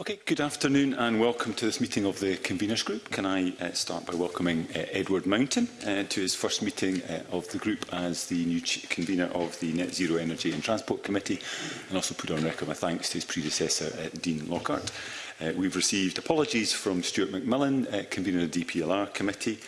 Okay, good afternoon and welcome to this meeting of the Conveners Group. Can I uh, start by welcoming uh, Edward Mountain uh, to his first meeting uh, of the group as the new convener of the Net Zero Energy and Transport Committee and also put on record my thanks to his predecessor, uh, Dean Lockhart. Uh, we've received apologies from Stuart McMillan, uh, convener of the DPLR Committee.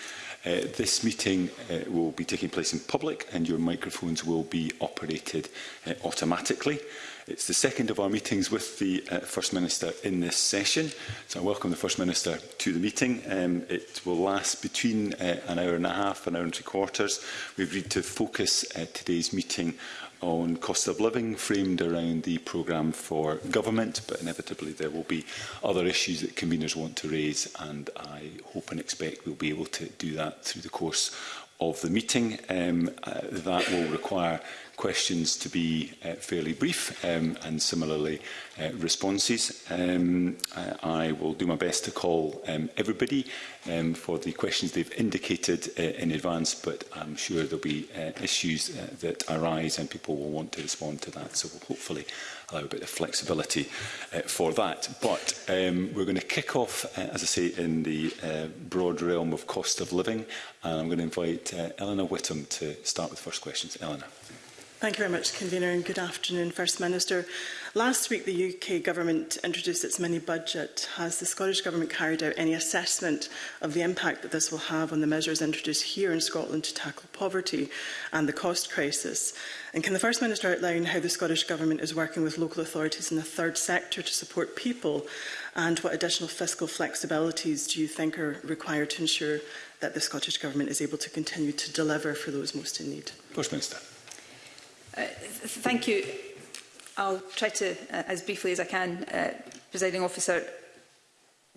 Uh, this meeting uh, will be taking place in public and your microphones will be operated uh, automatically. It's the second of our meetings with the uh, First Minister in this session. So I welcome the First Minister to the meeting. Um, it will last between uh, an hour and a half, an hour and three quarters. We've agreed to focus uh, today's meeting on cost of living framed around the programme for government, but inevitably there will be other issues that conveners want to raise and I hope and expect we'll be able to do that through the course of the meeting. Um, uh, that will require questions to be uh, fairly brief um, and similarly uh, responses. Um, uh, I, will do my best to call um, everybody um, for the questions they've indicated uh, in advance, but I'm sure there'll be uh, issues uh, that arise and people will want to respond to that. So we'll hopefully allow a bit of flexibility uh, for that. But um, we're going to kick off, uh, as I say, in the uh, broad realm of cost of living. And I'm going to invite uh, Eleanor Whittam to start with first questions. Eleanor. Thank you very much, Convener, and good afternoon, First Minister. Last week, the UK Government introduced its mini-budget. Has the Scottish Government carried out any assessment of the impact that this will have on the measures introduced here in Scotland to tackle poverty and the cost crisis? And can the First Minister outline how the Scottish Government is working with local authorities and the third sector to support people? And what additional fiscal flexibilities do you think are required to ensure that the Scottish Government is able to continue to deliver for those most in need? First Minister. Uh, thank you. I'll try to, uh, as briefly as I can, uh, presiding officer,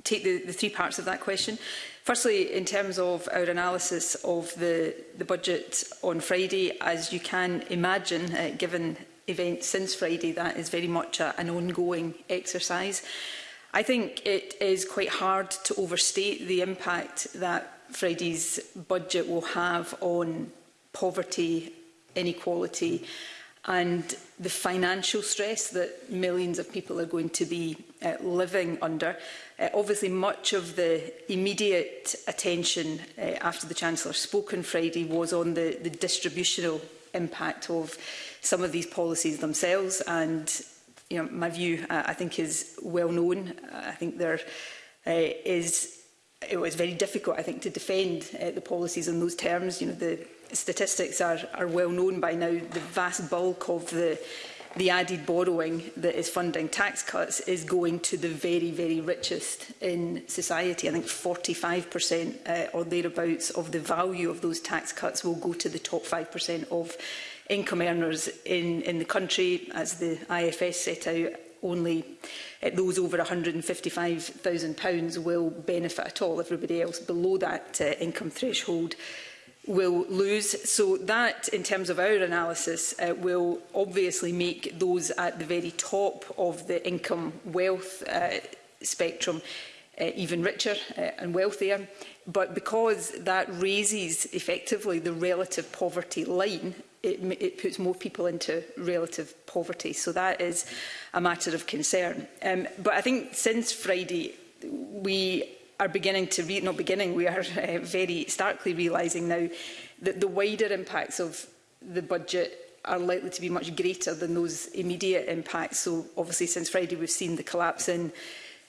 take the, the three parts of that question. Firstly, in terms of our analysis of the, the budget on Friday, as you can imagine, uh, given events since Friday, that is very much a, an ongoing exercise. I think it is quite hard to overstate the impact that Friday's budget will have on poverty inequality and the financial stress that millions of people are going to be uh, living under. Uh, obviously, much of the immediate attention uh, after the Chancellor spoke on Friday was on the, the distributional impact of some of these policies themselves. And you know, my view, uh, I think, is well known. Uh, I think there uh, is it was very difficult, I think, to defend uh, the policies in those terms. You know, the statistics are, are well known by now. The vast bulk of the the added borrowing that is funding tax cuts is going to the very, very richest in society. I think 45% uh, or thereabouts of the value of those tax cuts will go to the top 5% of income earners in, in the country. As the IFS set out, only at those over £155,000 will benefit at all. Everybody else below that uh, income threshold will lose. So that, in terms of our analysis, uh, will obviously make those at the very top of the income wealth uh, spectrum uh, even richer uh, and wealthier. But because that raises effectively the relative poverty line, it, it puts more people into relative poverty. So that is a matter of concern. Um, but I think since Friday, we are beginning to re not beginning we are uh, very starkly realizing now that the wider impacts of the budget are likely to be much greater than those immediate impacts so obviously since Friday we've seen the collapse in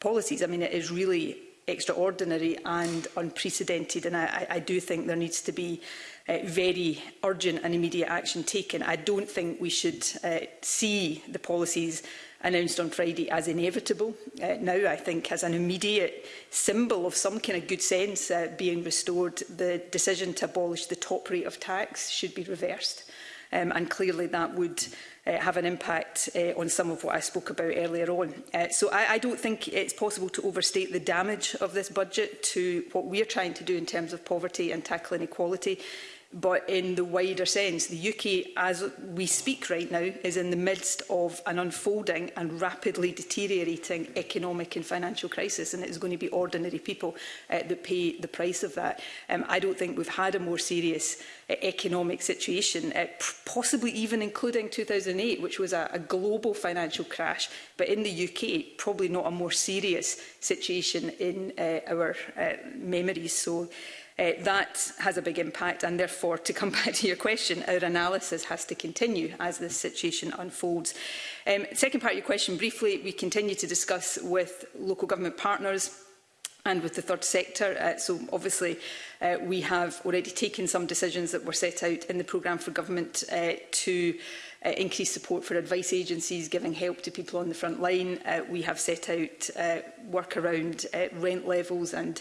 policies. I mean, it is really extraordinary and unprecedented. And I, I do think there needs to be uh, very urgent and immediate action taken. I don't think we should uh, see the policies announced on Friday as inevitable. Uh, now, I think, as an immediate symbol of some kind of good sense uh, being restored, the decision to abolish the top rate of tax should be reversed. Um, and clearly that would uh, have an impact uh, on some of what I spoke about earlier on. Uh, so I, I don't think it's possible to overstate the damage of this budget to what we're trying to do in terms of poverty and tackle inequality but in the wider sense, the UK, as we speak right now, is in the midst of an unfolding and rapidly deteriorating economic and financial crisis, and it is going to be ordinary people uh, that pay the price of that. Um, I don't think we've had a more serious uh, economic situation, uh, possibly even including 2008, which was a, a global financial crash, but in the UK, probably not a more serious situation in uh, our uh, memories. So. Uh, that has a big impact and therefore, to come back to your question, our analysis has to continue as this situation unfolds. Um, second part of your question, briefly, we continue to discuss with local government partners and with the third sector. Uh, so obviously uh, we have already taken some decisions that were set out in the programme for government uh, to uh, increase support for advice agencies, giving help to people on the front line. Uh, we have set out uh, work around uh, rent levels and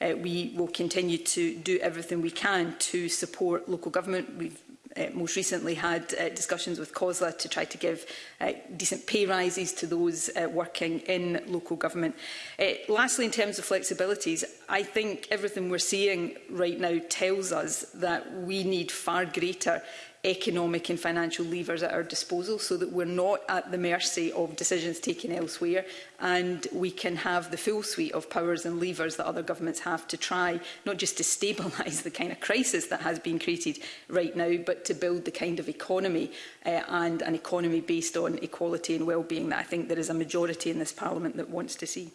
uh, we will continue to do everything we can to support local government. We've uh, most recently had uh, discussions with COSLA to try to give uh, decent pay rises to those uh, working in local government. Uh, lastly, in terms of flexibilities, I think everything we're seeing right now tells us that we need far greater economic and financial levers at our disposal so that we're not at the mercy of decisions taken elsewhere and we can have the full suite of powers and levers that other governments have to try not just to stabilise the kind of crisis that has been created right now but to build the kind of economy uh, and an economy based on equality and well-being that I think there is a majority in this parliament that wants to see.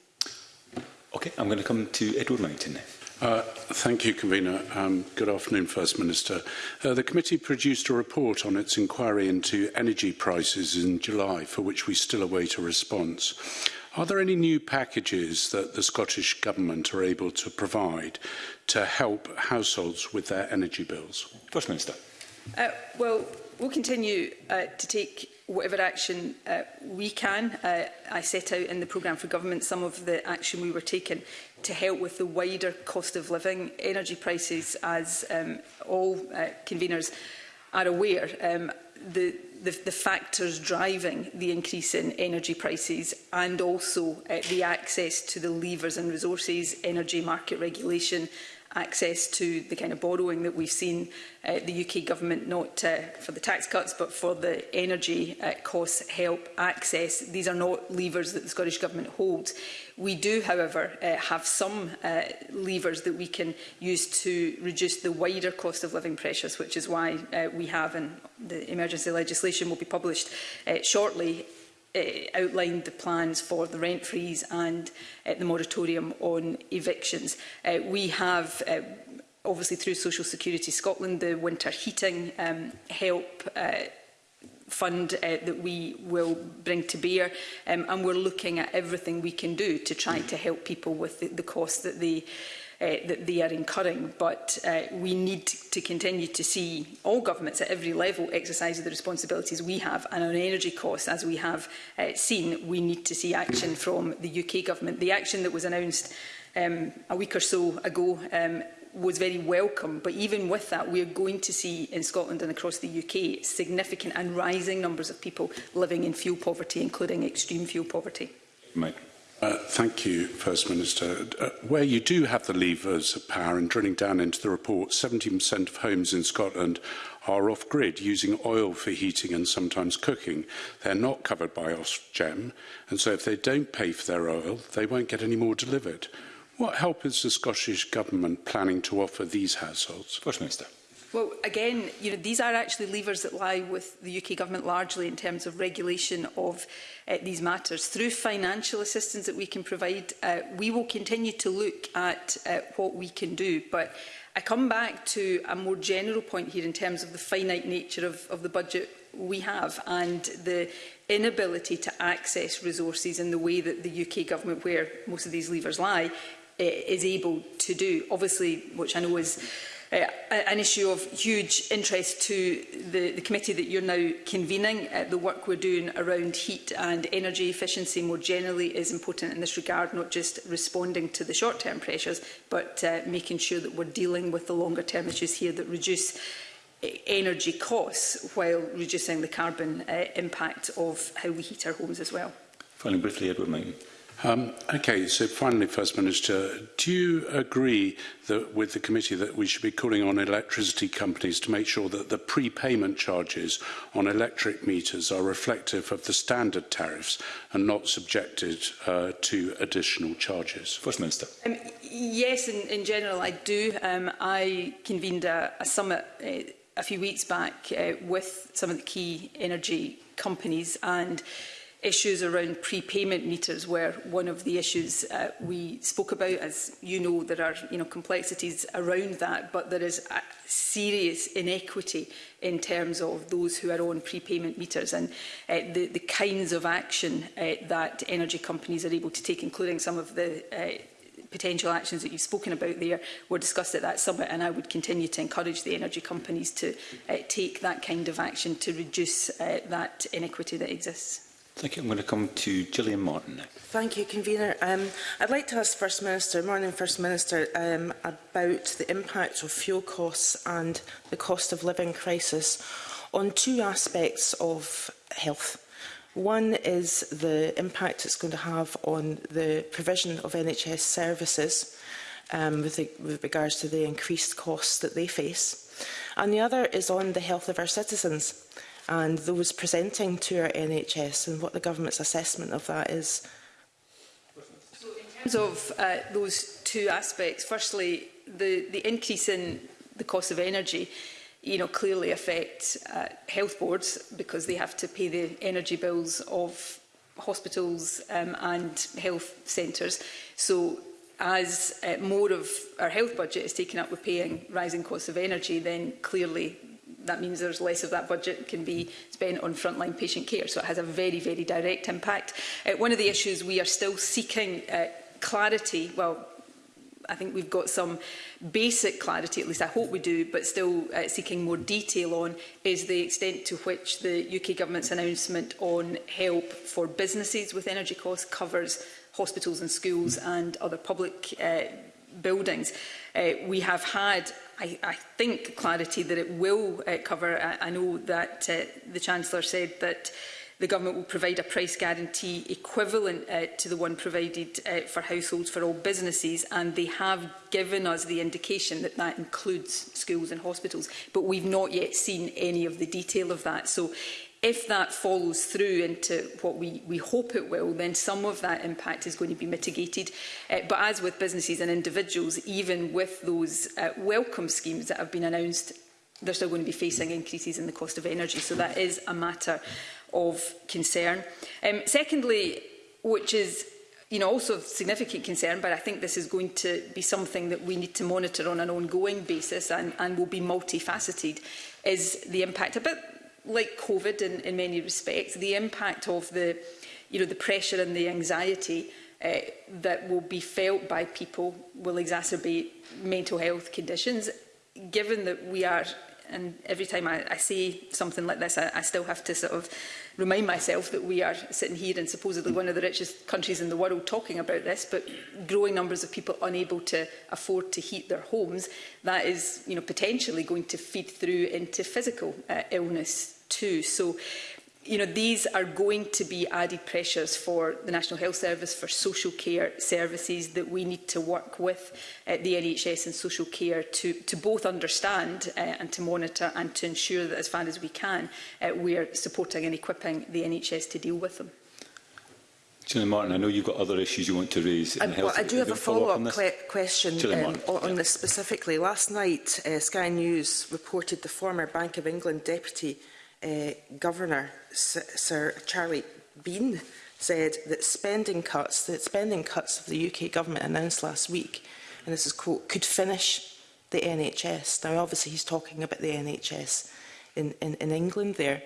Okay, I'm going to come to Edward Mountain now. Uh, thank you, Convener. Um, good afternoon, First Minister. Uh, the committee produced a report on its inquiry into energy prices in July, for which we still await a response. Are there any new packages that the Scottish Government are able to provide to help households with their energy bills? First Minister. Uh, well, we'll continue uh, to take whatever action uh, we can. Uh, I set out in the programme for government some of the action we were taking to help with the wider cost of living, energy prices, as um, all uh, conveners are aware. Um, the, the, the factors driving the increase in energy prices and also uh, the access to the levers and resources, energy market regulation, access to the kind of borrowing that we've seen uh, the UK government, not uh, for the tax cuts, but for the energy uh, costs help access. These are not levers that the Scottish Government holds. We do, however, uh, have some uh, levers that we can use to reduce the wider cost of living pressures, which is why uh, we have, and the emergency legislation will be published uh, shortly, uh, outlined the plans for the rent freeze and uh, the moratorium on evictions. Uh, we have uh, obviously through Social Security Scotland the winter heating um, help uh, fund uh, that we will bring to bear um, and we're looking at everything we can do to try to help people with the, the cost that they Uh, that they are incurring. But uh, we need to continue to see all governments at every level exercise the responsibilities we have and on energy costs, as we have uh, seen, we need to see action from the UK government. The action that was announced um, a week or so ago um, was very welcome. But even with that, we are going to see in Scotland and across the UK significant and rising numbers of people living in fuel poverty, including extreme fuel poverty. Mike. Uh, thank you, First Minister. Uh, where you do have the levers of power, and drilling down into the report, 17% of homes in Scotland are off-grid, using oil for heating and sometimes cooking. They're not covered by Ofgem, and so if they don't pay for their oil, they won't get any more delivered. What help is the Scottish Government planning to offer these households? First Minister. Well, again, you know, these are actually levers that lie with the UK government largely in terms of regulation of uh, these matters. Through financial assistance that we can provide, uh, we will continue to look at uh, what we can do. But I come back to a more general point here in terms of the finite nature of, of the budget we have and the inability to access resources in the way that the UK government, where most of these levers lie, uh, is able to do. Obviously, which I know is uh, an issue of huge interest to the, the committee that you're now convening. Uh, the work we're doing around heat and energy efficiency more generally is important in this regard, not just responding to the short-term pressures, but uh, making sure that we're dealing with the longer-term issues here that reduce energy costs while reducing the carbon uh, impact of how we heat our homes as well. Finally, briefly, Edward Mayne. Um, okay, so finally, First Minister, do you agree that with the committee that we should be calling on electricity companies to make sure that the prepayment charges on electric meters are reflective of the standard tariffs and not subjected uh, to additional charges? First Minister. Um, yes, in, in general, I do. Um, I convened a, a summit uh, a few weeks back uh, with some of the key energy companies and Issues around prepayment meters were one of the issues uh, we spoke about. As you know, there are you know, complexities around that, but there is a serious inequity in terms of those who are on prepayment meters and uh, the, the kinds of action uh, that energy companies are able to take, including some of the uh, potential actions that you've spoken about there were discussed at that summit and I would continue to encourage the energy companies to uh, take that kind of action to reduce uh, that inequity that exists. Thank you. I'm going to come to Gillian Martin now. Thank you, Convener. Um, I'd like to ask First Minister, morning First Minister, um, about the impact of fuel costs and the cost of living crisis on two aspects of health. One is the impact it's going to have on the provision of NHS services um, with, the, with regards to the increased costs that they face. And the other is on the health of our citizens and those presenting to our NHS and what the government's assessment of that is. So in terms of uh, those two aspects, firstly, the, the increase in the cost of energy you know, clearly affect uh, health boards because they have to pay the energy bills of hospitals um, and health centres. So as uh, more of our health budget is taken up with paying rising costs of energy, then clearly that means there's less of that budget can be spent on frontline patient care. So it has a very, very direct impact. Uh, one of the issues we are still seeking uh, clarity, well, I think we've got some basic clarity, at least I hope we do, but still uh, seeking more detail on, is the extent to which the UK Government's announcement on help for businesses with energy costs covers hospitals and schools and other public uh, buildings. Uh, we have had I, I think, clarity that it will uh, cover. I, I know that uh, the Chancellor said that the government will provide a price guarantee equivalent uh, to the one provided uh, for households for all businesses and they have given us the indication that that includes schools and hospitals but we've not yet seen any of the detail of that so if that follows through into what we, we hope it will, then some of that impact is going to be mitigated. Uh, but as with businesses and individuals, even with those uh, welcome schemes that have been announced, they're still going to be facing increases in the cost of energy. So that is a matter of concern. Um, secondly, which is you know, also of significant concern, but I think this is going to be something that we need to monitor on an ongoing basis and, and will be multifaceted, is the impact, a bit like COVID in, in many respects, the impact of the, you know, the pressure and the anxiety uh, that will be felt by people will exacerbate mental health conditions. Given that we are and every time I, I see something like this, I, I still have to sort of remind myself that we are sitting here in supposedly one of the richest countries in the world talking about this, but growing numbers of people unable to afford to heat their homes, that is you know, potentially going to feed through into physical uh, illness too. So you know, these are going to be added pressures for the National Health Service, for social care services that we need to work with uh, the NHS and social care to, to both understand uh, and to monitor and to ensure that as far as we can, uh, we are supporting and equipping the NHS to deal with them. Julian Martin, I know you've got other issues you want to raise. In I, um, health. Well, I do have a follow-up follow que question um, on yeah. this specifically. Last night, uh, Sky News reported the former Bank of England deputy uh, Governor Sir Charlie Bean said that spending cuts, the spending cuts of the UK government announced last week, and this is quote, could finish the NHS. Now, obviously, he's talking about the NHS in, in, in England there.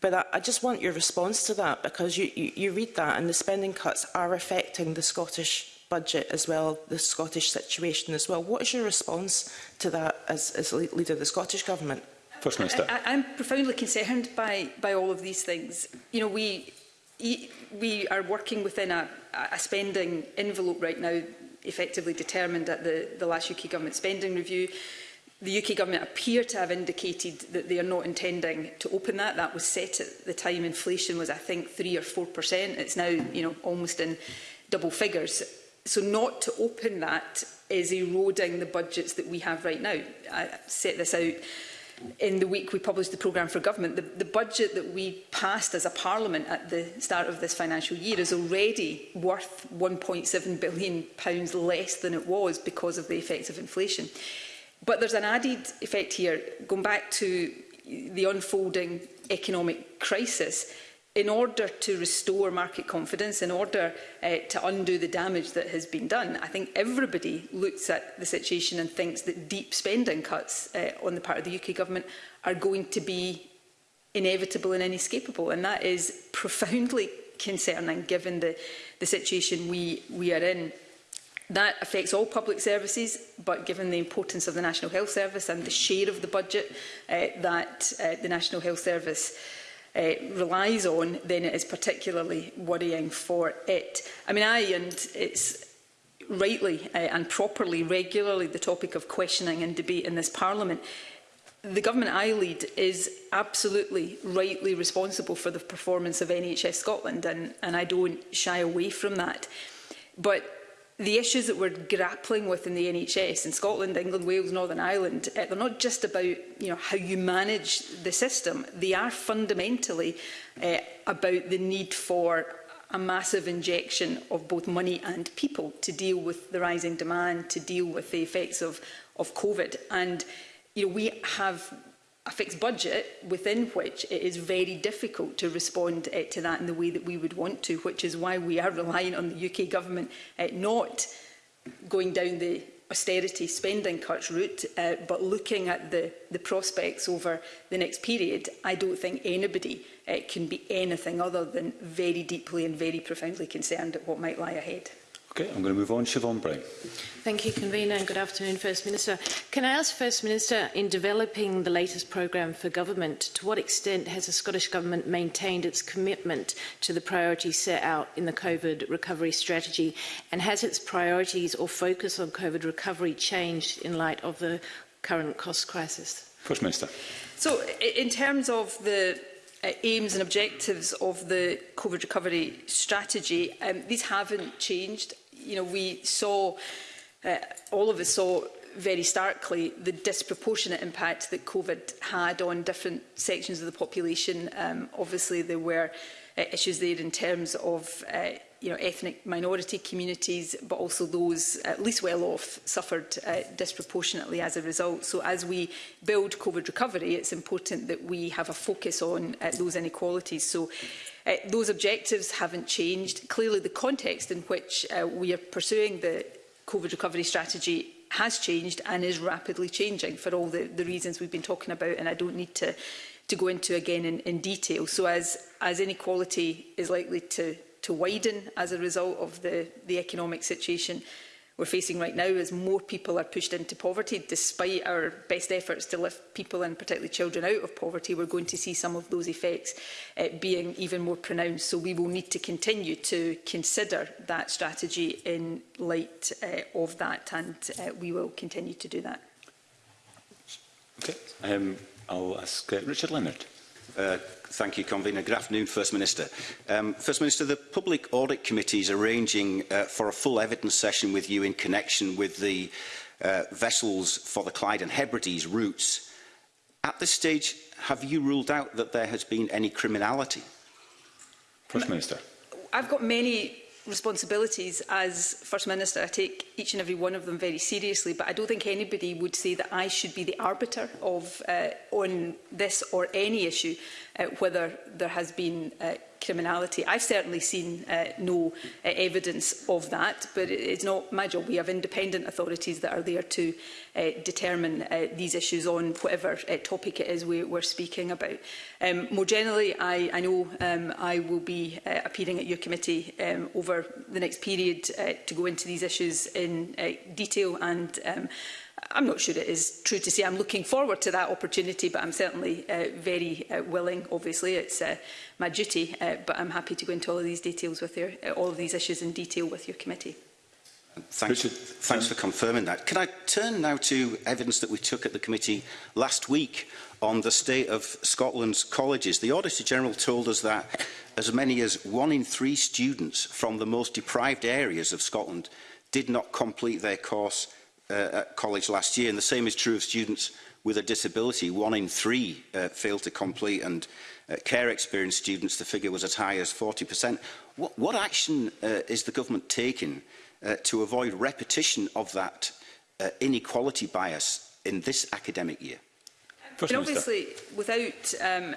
But I, I just want your response to that because you, you, you read that and the spending cuts are affecting the Scottish budget as well, the Scottish situation as well. What is your response to that as, as leader of the Scottish Government? First Minister. I, I, I'm profoundly concerned by, by all of these things. You know, we, e, we are working within a, a spending envelope right now, effectively determined at the, the last UK Government spending review. The UK Government appear to have indicated that they are not intending to open that. That was set at the time inflation was, I think, 3 or 4%. It's now you know, almost in double figures. So not to open that is eroding the budgets that we have right now. I set this out in the week we published the programme for government, the, the budget that we passed as a parliament at the start of this financial year is already worth £1.7 billion pounds less than it was because of the effects of inflation. But there's an added effect here, going back to the unfolding economic crisis, in order to restore market confidence, in order uh, to undo the damage that has been done, I think everybody looks at the situation and thinks that deep spending cuts uh, on the part of the UK government are going to be inevitable and inescapable. And that is profoundly concerning given the, the situation we, we are in. That affects all public services, but given the importance of the National Health Service and the share of the budget uh, that uh, the National Health Service uh, uh, relies on, then it is particularly worrying for it. I mean, I, and it's rightly uh, and properly, regularly the topic of questioning and debate in this Parliament, the government I lead is absolutely rightly responsible for the performance of NHS Scotland, and, and I don't shy away from that. But the issues that we're grappling with in the NHS in Scotland, England, Wales, Northern Ireland, uh, they're not just about you know, how you manage the system. They are fundamentally uh, about the need for a massive injection of both money and people to deal with the rising demand, to deal with the effects of, of COVID. And you know, we have a fixed budget within which it is very difficult to respond uh, to that in the way that we would want to, which is why we are relying on the UK government uh, not going down the austerity spending cuts route, uh, but looking at the, the prospects over the next period, I don't think anybody uh, can be anything other than very deeply and very profoundly concerned at what might lie ahead. Okay, I'm going to move on. Siobhan Bray. Thank you, Convener, and good afternoon, First Minister. Can I ask First Minister, in developing the latest programme for government, to what extent has the Scottish Government maintained its commitment to the priorities set out in the COVID recovery strategy, and has its priorities or focus on COVID recovery changed in light of the current cost crisis? First Minister. So, in terms of the uh, aims and objectives of the COVID recovery strategy, um, these haven't changed you know, we saw, uh, all of us saw very starkly the disproportionate impact that COVID had on different sections of the population. Um, obviously, there were uh, issues there in terms of uh, you know, ethnic minority communities, but also those at least well off suffered uh, disproportionately as a result. So as we build COVID recovery, it's important that we have a focus on uh, those inequalities. So uh, those objectives haven't changed. Clearly, the context in which uh, we are pursuing the COVID recovery strategy has changed and is rapidly changing for all the, the reasons we've been talking about, and I don't need to to go into again in, in detail. So as, as inequality is likely to to widen as a result of the, the economic situation we're facing right now as more people are pushed into poverty. Despite our best efforts to lift people and particularly children out of poverty, we're going to see some of those effects uh, being even more pronounced. So we will need to continue to consider that strategy in light uh, of that and uh, we will continue to do that. Okay. Um, I'll ask uh, Richard Leonard. Uh, thank you, Convener. Good afternoon, First Minister. Um, First Minister, the Public Audit Committee is arranging uh, for a full evidence session with you in connection with the uh, vessels for the Clyde and Hebrides routes. At this stage, have you ruled out that there has been any criminality? First Minister. I've got many responsibilities as First Minister, I take each and every one of them very seriously, but I don't think anybody would say that I should be the arbiter of uh, on this or any issue, uh, whether there has been uh, criminality. I've certainly seen uh, no uh, evidence of that, but it's not my job. We have independent authorities that are there to uh, determine uh, these issues on whatever uh, topic it is we, we're speaking about. Um, more generally, I, I know um, I will be uh, appearing at your committee um, over the next period uh, to go into these issues in uh, detail and um, I'm not sure it is true to say I'm looking forward to that opportunity, but I'm certainly uh, very uh, willing. Obviously, it's uh, my duty, uh, but I'm happy to go into all of these details with your, uh, all of these issues in detail with your committee. Thanks, Richard. thanks for confirming that. Can I turn now to evidence that we took at the committee last week on the state of Scotland's colleges? The Auditor General told us that as many as one in three students from the most deprived areas of Scotland did not complete their course Uh, at college last year. And the same is true of students with a disability. One in three uh, failed to complete and uh, care experienced students, the figure was as high as 40%. What, what action uh, is the government taking uh, to avoid repetition of that uh, inequality bias in this academic year? and obviously, without um,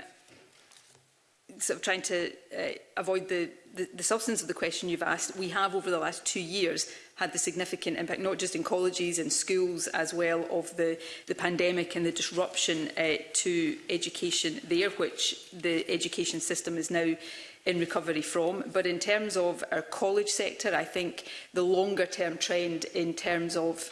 sort of trying to uh, avoid the the, the substance of the question you've asked, we have over the last two years had the significant impact, not just in colleges and schools as well, of the, the pandemic and the disruption uh, to education there, which the education system is now in recovery from. But in terms of our college sector, I think the longer term trend in terms of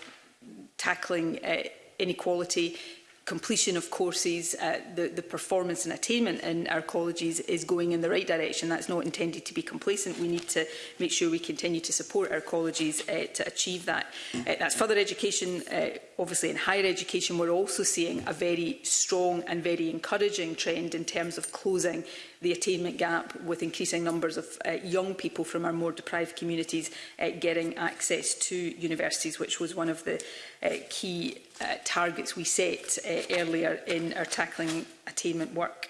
tackling uh, inequality completion of courses, uh, the, the performance and attainment in our colleges is going in the right direction. That's not intended to be complacent. We need to make sure we continue to support our colleges uh, to achieve that. Uh, that's further education. Uh, obviously, in higher education, we're also seeing a very strong and very encouraging trend in terms of closing the attainment gap with increasing numbers of uh, young people from our more deprived communities uh, getting access to universities, which was one of the uh, key uh, targets we set uh, earlier in our tackling attainment work.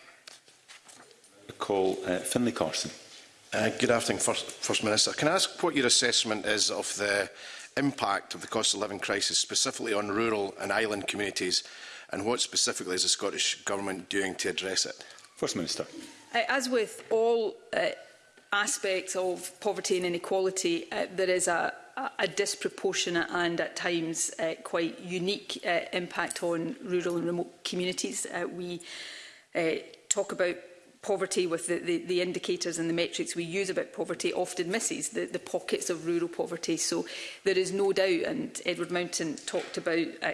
Call uh, Finlay Carson. Uh, good afternoon, First, First Minister. Can I ask what your assessment is of the impact of the cost of living crisis specifically on rural and island communities and what specifically is the Scottish Government doing to address it? First Minister. Uh, as with all uh, aspects of poverty and inequality, uh, there is a, a disproportionate and at times uh, quite unique uh, impact on rural and remote communities. Uh, we uh, talk about poverty with the, the, the indicators and the metrics we use about poverty often misses the, the pockets of rural poverty. So there is no doubt, and Edward Mountain talked about uh,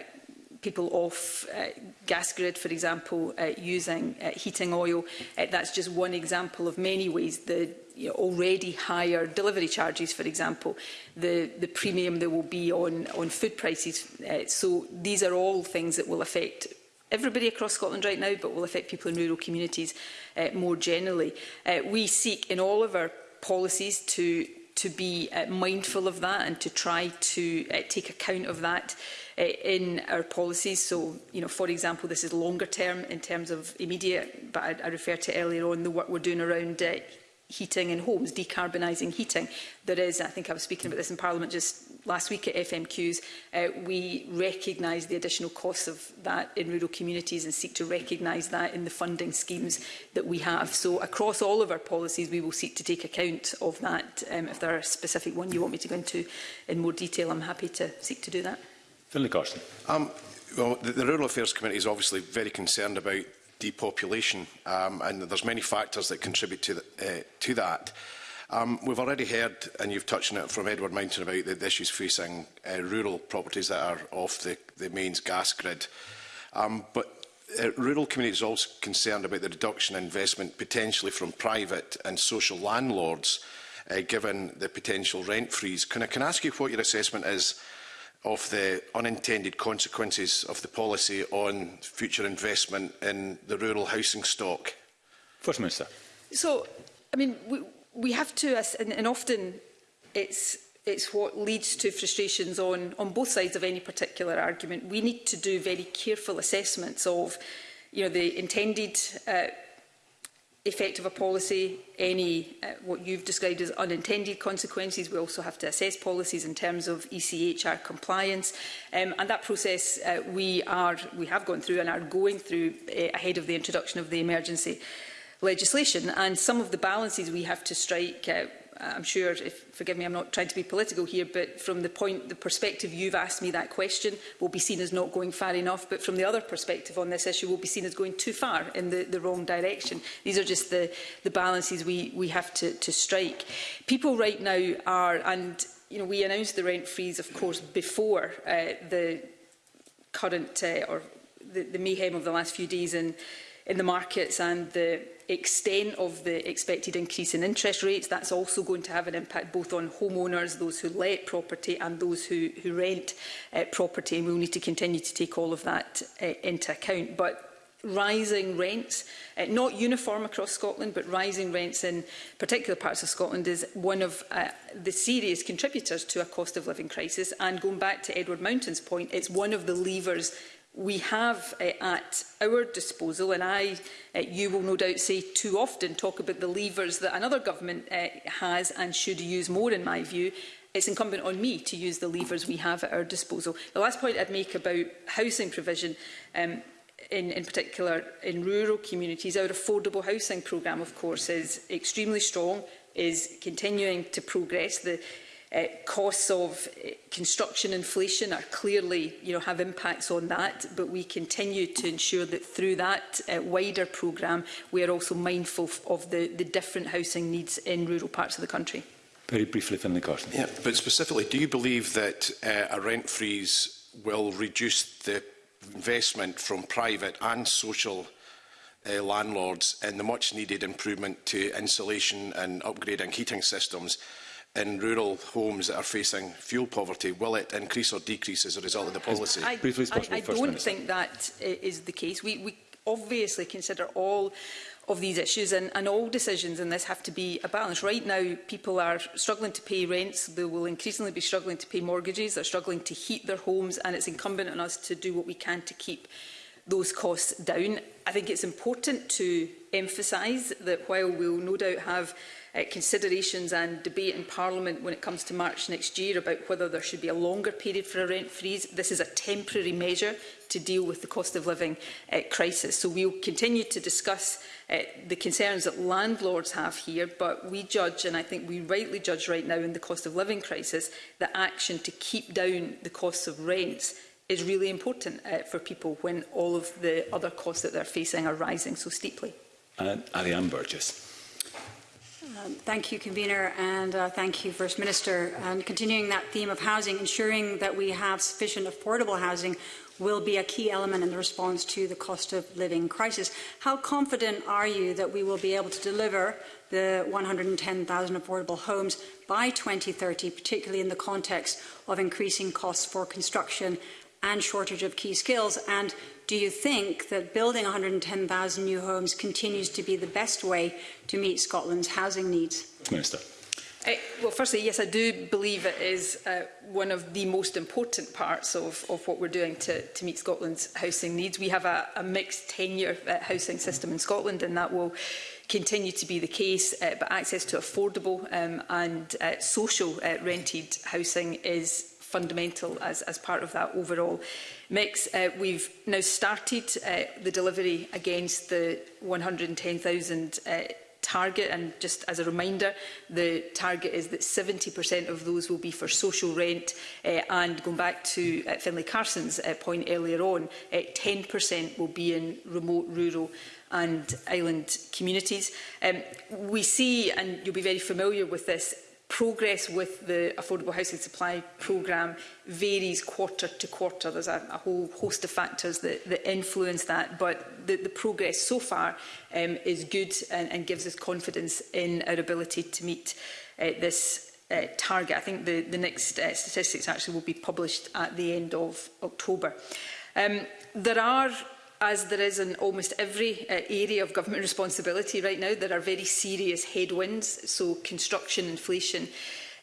people off uh, gas grid, for example, uh, using uh, heating oil. Uh, that's just one example of many ways the you know, already higher delivery charges, for example, the, the premium there will be on, on food prices. Uh, so these are all things that will affect everybody across Scotland right now, but will affect people in rural communities uh, more generally. Uh, we seek in all of our policies to to be uh, mindful of that and to try to uh, take account of that uh, in our policies. So, you know, for example, this is longer term in terms of immediate, but I, I referred to earlier on the work we're doing around uh, heating in homes, decarbonising heating. There is, I think I was speaking about this in Parliament just last week at FMQs, uh, we recognise the additional costs of that in rural communities and seek to recognise that in the funding schemes that we have. So across all of our policies, we will seek to take account of that. Um, if there are a specific one you want me to go into in more detail, I'm happy to seek to do that. Finlay Carson. Um, well, the, the Rural Affairs Committee is obviously very concerned about depopulation, um, and there's many factors that contribute to, the, uh, to that. Um, we've already heard, and you've touched on it from Edward Mountain, about the, the issues facing uh, rural properties that are off the, the mains gas grid. Um, but uh, rural communities are also concerned about the reduction in investment potentially from private and social landlords, uh, given the potential rent freeze. Can I, can I ask you what your assessment is of the unintended consequences of the policy on future investment in the rural housing stock? First Minister. So, I mean, we, we have to, and, and often it's it's what leads to frustrations on, on both sides of any particular argument. We need to do very careful assessments of you know, the intended uh, effect of a policy, any uh, what you've described as unintended consequences. We also have to assess policies in terms of ECHR compliance. Um, and that process uh, we, are, we have gone through and are going through uh, ahead of the introduction of the emergency. Uh, legislation. And some of the balances we have to strike uh, I'm sure, if, forgive me, I'm not trying to be political here, but from the point, the perspective you've asked me that question will be seen as not going far enough, but from the other perspective on this issue will be seen as going too far in the, the wrong direction. These are just the, the balances we, we have to, to strike. People right now are, and you know, we announced the rent freeze, of course, before uh, the current uh, or the, the mayhem of the last few days in, in the markets and the extent of the expected increase in interest rates. That's also going to have an impact both on homeowners, those who let property and those who, who rent uh, property. And we'll need to continue to take all of that uh, into account. But rising rents, uh, not uniform across Scotland, but rising rents in particular parts of Scotland is one of uh, the serious contributors to a cost of living crisis. And going back to Edward Mountain's point, it's one of the levers we have uh, at our disposal, and I, uh, you will no doubt say too often, talk about the levers that another government uh, has and should use more, in my view, it's incumbent on me to use the levers we have at our disposal. The last point I'd make about housing provision, um, in, in particular in rural communities, our affordable housing programme, of course, is extremely strong, is continuing to progress. The Uh, costs of eh, construction inflation are clearly, you know, have impacts on that, but we continue to ensure that through that uh, wider program we are also mindful of the, the different housing needs in rural parts of the country. Very briefly, the question Yeah, but specifically, do you believe that uh, a rent freeze will reduce the investment from private and social uh, landlords in the much needed improvement to insulation and upgrading heating systems? in rural homes that are facing fuel poverty, will it increase or decrease as a result of the policy? I, Briefly possible, I, I don't Minister. think that is the case. We, we obviously consider all of these issues and, and all decisions in this have to be a balance. Right now, people are struggling to pay rents, they will increasingly be struggling to pay mortgages, they're struggling to heat their homes and it's incumbent on us to do what we can to keep those costs down. I think it's important to emphasise that while we'll no doubt have uh, considerations and debate in Parliament when it comes to March next year about whether there should be a longer period for a rent freeze. This is a temporary measure to deal with the cost of living uh, crisis. So we will continue to discuss uh, the concerns that landlords have here, but we judge, and I think we rightly judge right now in the cost of living crisis, that action to keep down the costs of rents is really important uh, for people when all of the other costs that they're facing are rising so steeply. Uh, Ariane Burgess. Um, thank you, Convener, and uh, thank you, First Minister. And continuing that theme of housing, ensuring that we have sufficient affordable housing will be a key element in the response to the cost of living crisis. How confident are you that we will be able to deliver the 110,000 affordable homes by 2030, particularly in the context of increasing costs for construction and shortage of key skills? And Do you think that building 110,000 new homes continues to be the best way to meet Scotland's housing needs? Minister. Uh, well, firstly, yes, I do believe it is uh, one of the most important parts of, of what we're doing to, to meet Scotland's housing needs. We have a, a mixed tenure uh, housing system in Scotland, and that will continue to be the case, uh, but access to affordable um, and uh, social uh, rented housing is fundamental as, as part of that overall mix. Uh, we've now started uh, the delivery against the 110,000 uh, target and just as a reminder the target is that 70% of those will be for social rent uh, and going back to uh, Finlay Carson's uh, point earlier on 10% uh, will be in remote rural and island communities. Um, we see, and you'll be very familiar with this, progress with the affordable housing supply programme varies quarter to quarter. There's a, a whole host of factors that, that influence that, but the, the progress so far um, is good and, and gives us confidence in our ability to meet uh, this uh, target. I think the, the next uh, statistics actually will be published at the end of October. Um, there are as there is in almost every uh, area of government responsibility right now, there are very serious headwinds. So construction inflation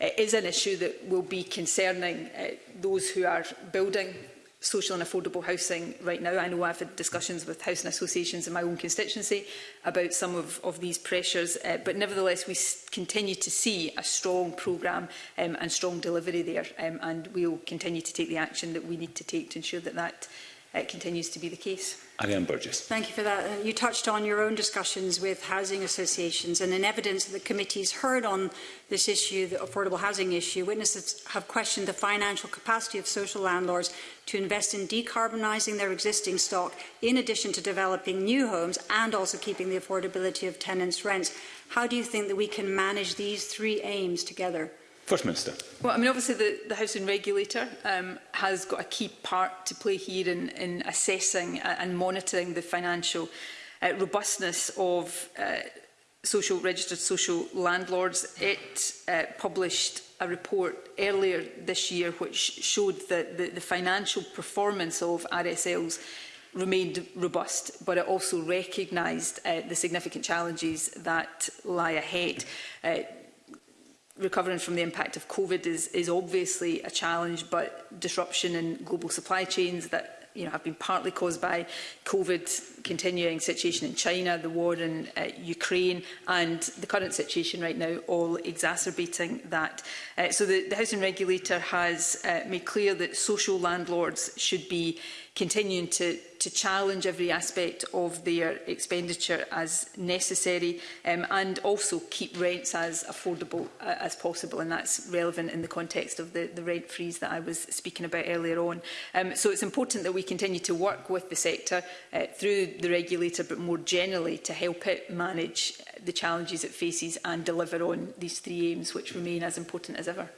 uh, is an issue that will be concerning uh, those who are building social and affordable housing right now. I know I've had discussions with housing associations in my own constituency about some of, of these pressures, uh, but nevertheless we continue to see a strong programme um, and strong delivery there, um, and we'll continue to take the action that we need to take to ensure that that it continues to be the case. Ariane Burgess. Thank you for that. Uh, you touched on your own discussions with housing associations and in evidence that the committees heard on this issue, the affordable housing issue, witnesses have questioned the financial capacity of social landlords to invest in decarbonising their existing stock in addition to developing new homes and also keeping the affordability of tenants' rents. How do you think that we can manage these three aims together? First Minister. Well, I mean, obviously the, the Housing Regulator um, has got a key part to play here in, in assessing and monitoring the financial uh, robustness of uh, social registered social landlords. It uh, published a report earlier this year which showed that the, the financial performance of RSLs remained robust, but it also recognised uh, the significant challenges that lie ahead. Uh, recovering from the impact of COVID is, is obviously a challenge, but disruption in global supply chains that you know, have been partly caused by COVID, continuing situation in China, the war in uh, Ukraine and the current situation right now all exacerbating that. Uh, so the, the Housing Regulator has uh, made clear that social landlords should be continuing to, to challenge every aspect of their expenditure as necessary um, and also keep rents as affordable uh, as possible and that's relevant in the context of the, the rent freeze that I was speaking about earlier on. Um, so it's important that we continue to work with the sector uh, through the regulator but more generally to help it manage the challenges it faces and deliver on these three aims which remain as important as ever.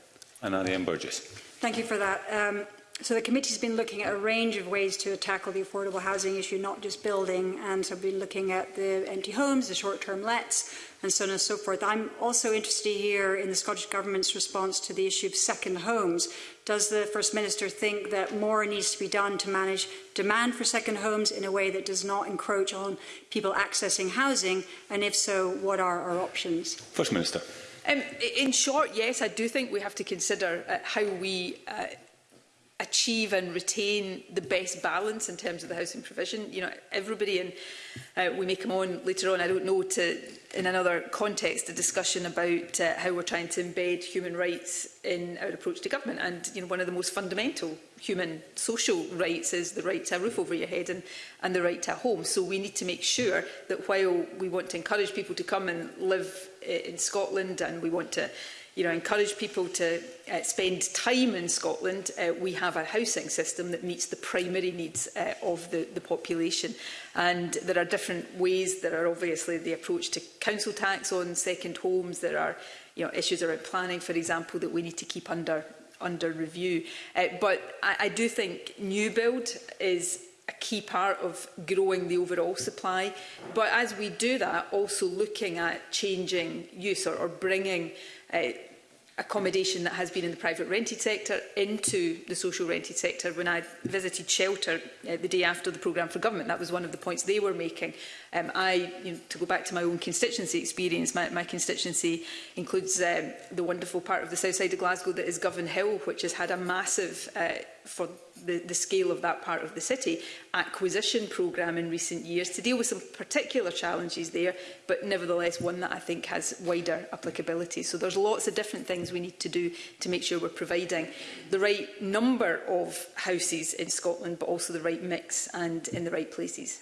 And Ariane Burgess. Thank you for that. Um, So the committee's been looking at a range of ways to tackle the affordable housing issue, not just building, and so we've been looking at the empty homes, the short-term lets, and so on and so forth. I'm also interested here in the Scottish Government's response to the issue of second homes. Does the First Minister think that more needs to be done to manage demand for second homes in a way that does not encroach on people accessing housing? And if so, what are our options? First Minister. Um, in short, yes, I do think we have to consider uh, how we uh, achieve and retain the best balance in terms of the housing provision. You know, everybody, and uh, we may come on later on, I don't know, to in another context, a discussion about uh, how we're trying to embed human rights in our approach to government. And you know, one of the most fundamental human social rights is the right to a roof over your head and, and the right to a home. So we need to make sure that while we want to encourage people to come and live uh, in Scotland and we want to you know, encourage people to uh, spend time in Scotland, uh, we have a housing system that meets the primary needs uh, of the, the population. And there are different ways. There are obviously the approach to council tax on second homes. There are you know, issues around planning, for example, that we need to keep under under review. Uh, but I, I do think new build is a key part of growing the overall supply. But as we do that, also looking at changing use or, or bringing uh, accommodation that has been in the private rented sector into the social rented sector. When I visited Shelter uh, the day after the programme for government, that was one of the points they were making. Um, I, you know, to go back to my own constituency experience, my, my constituency includes um, the wonderful part of the south side of Glasgow that is Govan Hill, which has had a massive uh, for the, the scale of that part of the city acquisition programme in recent years to deal with some particular challenges there, but nevertheless one that I think has wider applicability. So there's lots of different things we need to do to make sure we're providing the right number of houses in Scotland, but also the right mix and in the right places.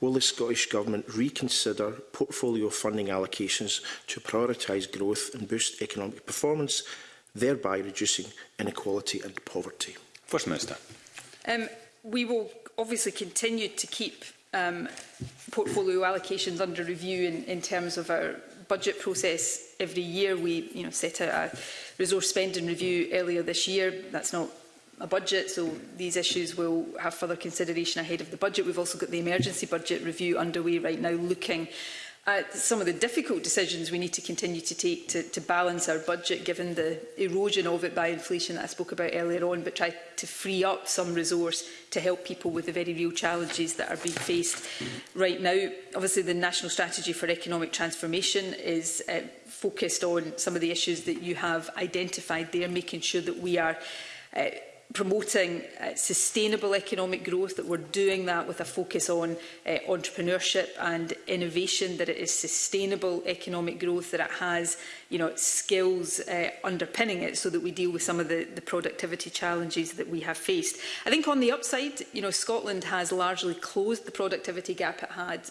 will the Scottish Government reconsider portfolio funding allocations to prioritise growth and boost economic performance, thereby reducing inequality and poverty? First Minister. Um, we will obviously continue to keep um, portfolio allocations under review in, in terms of our budget process every year. We you know, set out a resource spending review earlier this year. That's not a budget, so these issues will have further consideration ahead of the budget. We've also got the emergency budget review underway right now looking uh, some of the difficult decisions we need to continue to take to, to balance our budget, given the erosion of it by inflation that I spoke about earlier on, but try to free up some resource to help people with the very real challenges that are being faced right now. Obviously, the National Strategy for Economic Transformation is uh, focused on some of the issues that you have identified there, making sure that we are uh, promoting uh, sustainable economic growth, that we're doing that with a focus on uh, entrepreneurship and innovation, that it is sustainable economic growth, that it has you know, skills uh, underpinning it so that we deal with some of the, the productivity challenges that we have faced. I think on the upside, you know, Scotland has largely closed the productivity gap it had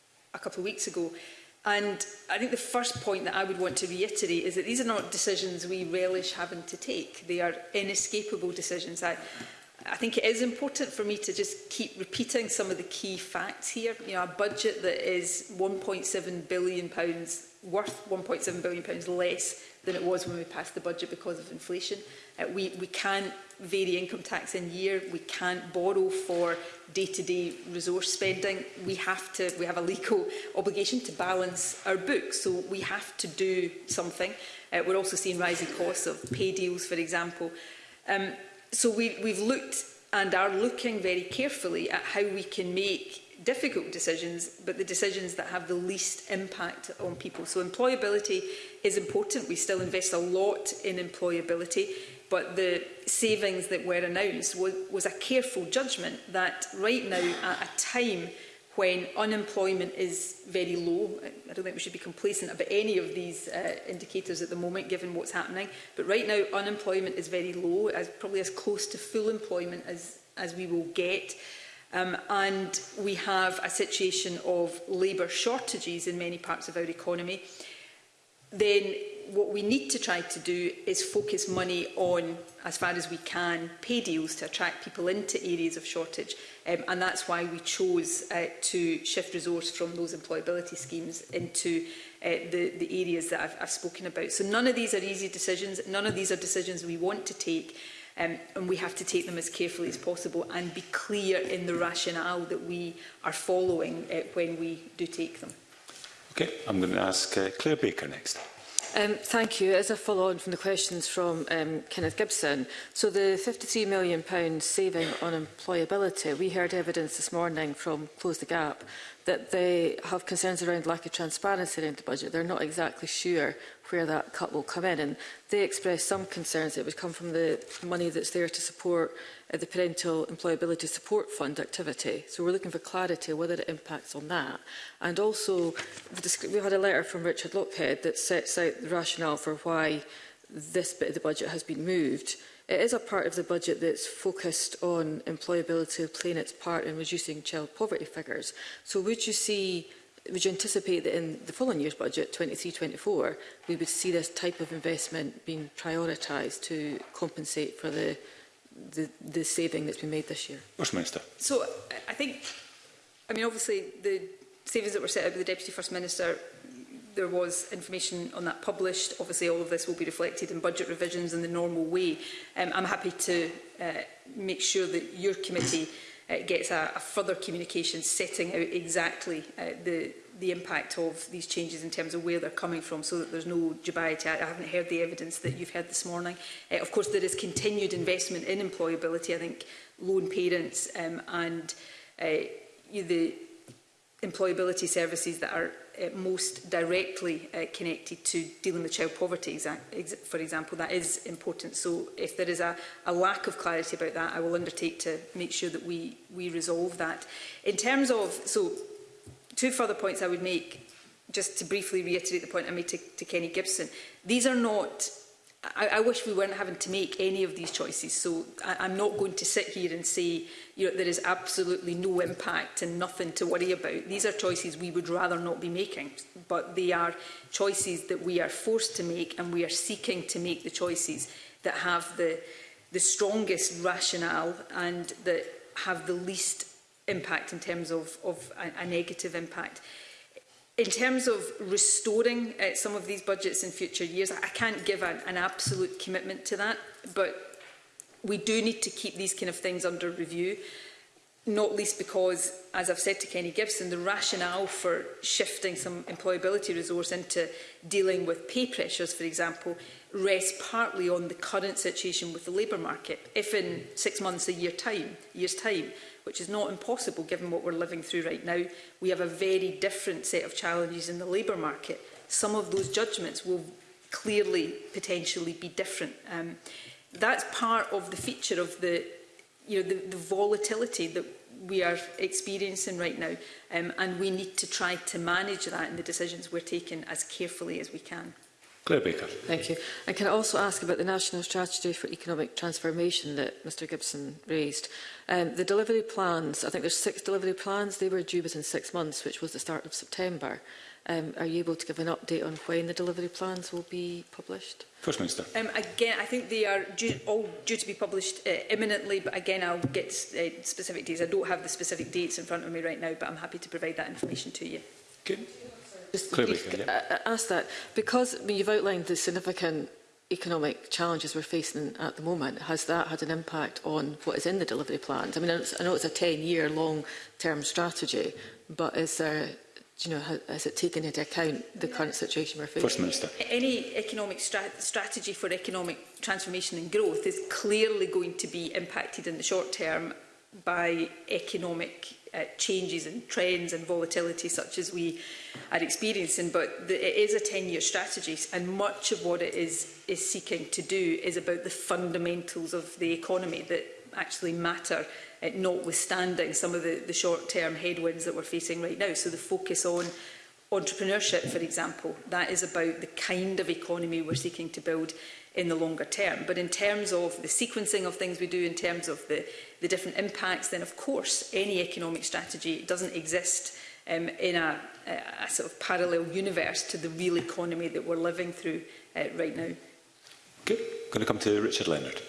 a couple of weeks ago. And I think the first point that I would want to reiterate is that these are not decisions we relish having to take. They are inescapable decisions. I, I think it is important for me to just keep repeating some of the key facts here. You know, a budget that is £1.7 billion, worth £1.7 billion less than it was when we passed the budget because of inflation. Uh, we, we can't vary income tax in year. We can't borrow for day-to-day -day resource spending. We have to, we have a legal obligation to balance our books. So we have to do something. Uh, we're also seeing rising costs of pay deals, for example. Um, so we, we've looked and are looking very carefully at how we can make difficult decisions, but the decisions that have the least impact on people. So employability is important. We still invest a lot in employability, but the savings that were announced was, was a careful judgment that right now, at a time when unemployment is very low, I don't think we should be complacent about any of these uh, indicators at the moment, given what's happening, but right now unemployment is very low, as, probably as close to full employment as, as we will get. Um, and we have a situation of labour shortages in many parts of our economy. Then what we need to try to do is focus money on, as far as we can, pay deals to attract people into areas of shortage. Um, and that's why we chose uh, to shift resource from those employability schemes into uh, the, the areas that I've, I've spoken about. So none of these are easy decisions. None of these are decisions we want to take. Um, and we have to take them as carefully as possible and be clear in the rationale that we are following uh, when we do take them. Okay, I'm going to ask uh, Claire Baker next. Um, thank you. As a follow-on from the questions from um, Kenneth Gibson, so the £53 million saving on employability, we heard evidence this morning from Close the Gap that they have concerns around lack of transparency around the budget. They're not exactly sure where that cut will come in. And they expressed some concerns that it would come from the money that's there to support uh, the Parental Employability Support Fund activity. So we're looking for clarity whether it impacts on that. And also, we had a letter from Richard Lockhead that sets out the rationale for why this bit of the budget has been moved. It is a part of the budget that's focused on employability playing its part in reducing child poverty figures. So would you see would you anticipate that in the following year's budget, 23-24, we would see this type of investment being prioritised to compensate for the, the, the saving that's been made this year? Minister. So I think, I mean, obviously the savings that were set out by the Deputy First Minister there was information on that published. Obviously, all of this will be reflected in budget revisions in the normal way. Um, I'm happy to uh, make sure that your committee uh, gets a, a further communication setting out exactly uh, the, the impact of these changes in terms of where they're coming from so that there's no dubiety. I, I haven't heard the evidence that you've heard this morning. Uh, of course, there is continued investment in employability. I think lone parents um, and uh, the employability services that are uh, most directly uh, connected to dealing with child poverty, for example. That is important. So if there is a, a lack of clarity about that, I will undertake to make sure that we, we resolve that. In terms of, so two further points I would make, just to briefly reiterate the point I made to, to Kenny Gibson. These are not I, I wish we weren't having to make any of these choices. So I, I'm not going to sit here and say you know, there is absolutely no impact and nothing to worry about. These are choices we would rather not be making, but they are choices that we are forced to make and we are seeking to make the choices that have the, the strongest rationale and that have the least impact in terms of, of a, a negative impact. In terms of restoring uh, some of these budgets in future years, I can't give an, an absolute commitment to that, but we do need to keep these kind of things under review, not least because, as I've said to Kenny Gibson, the rationale for shifting some employability resource into dealing with pay pressures, for example, rests partly on the current situation with the labour market. If in six months, a year time, year's time, which is not impossible given what we're living through right now, we have a very different set of challenges in the labour market. Some of those judgments will clearly potentially be different. Um, that's part of the feature of the, you know, the, the volatility that we are experiencing right now. Um, and we need to try to manage that in the decisions we're taking as carefully as we can. Claire Baker. Thank you. And can I also ask about the National Strategy for Economic Transformation that Mr Gibson raised? Um, the delivery plans, I think there's six delivery plans, they were due within six months, which was the start of September. Um, are you able to give an update on when the delivery plans will be published? First Minister. Um, again, I think they are due, all due to be published uh, imminently, but again, I'll get uh, specific dates. I don't have the specific dates in front of me right now, but I'm happy to provide that information to you. Okay. Just Clearly, yeah. Uh, uh, ask that. Because I mean, you've outlined the significant economic challenges we're facing at the moment, has that had an impact on what is in the delivery plans? I mean, I know it's a 10-year long-term strategy, but is there do you know, has it taken into account the current situation we're facing? First Minister. Any economic strat strategy for economic transformation and growth is clearly going to be impacted in the short term by economic uh, changes and trends and volatility such as we are experiencing. But the, it is a 10-year strategy and much of what it is, is seeking to do is about the fundamentals of the economy that actually matter, uh, notwithstanding some of the, the short-term headwinds that we're facing right now. So the focus on entrepreneurship, for example, that is about the kind of economy we're seeking to build in the longer term. But in terms of the sequencing of things we do, in terms of the, the different impacts, then of course any economic strategy doesn't exist um, in a, a, sort of parallel universe to the real economy that we're living through uh, right now. Good. Going to come to Richard Leonard.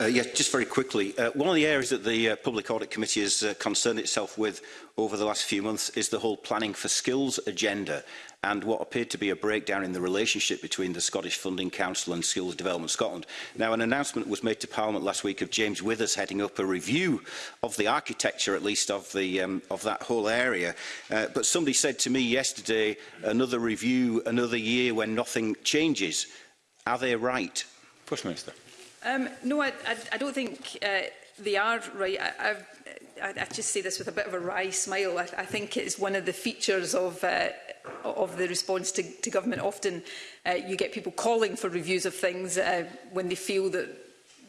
Uh, yes, just very quickly. Uh, one of the areas that the uh, Public Audit Committee has uh, concerned itself with over the last few months is the whole planning for skills agenda and what appeared to be a breakdown in the relationship between the Scottish Funding Council and Skills Development Scotland. Now, an announcement was made to Parliament last week of James Withers heading up a review of the architecture, at least of, the, um, of that whole area. Uh, but somebody said to me yesterday, another review, another year when nothing changes. Are they right? First Minister. Um, no, I, I, I don't think uh, they are right. I, I've, I, I just say this with a bit of a wry smile. I, I think it's one of the features of uh, of the response to, to government. Often uh, you get people calling for reviews of things uh, when they feel that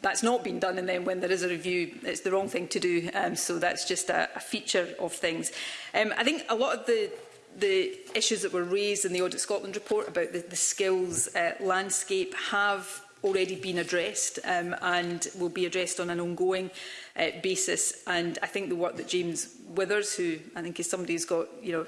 that's not been done and then when there is a review it's the wrong thing to do um, so that's just a, a feature of things. Um, I think a lot of the the issues that were raised in the Audit Scotland report about the, the skills uh, landscape have already been addressed um, and will be addressed on an ongoing uh, basis. And I think the work that James Withers, who I think is somebody who's got you know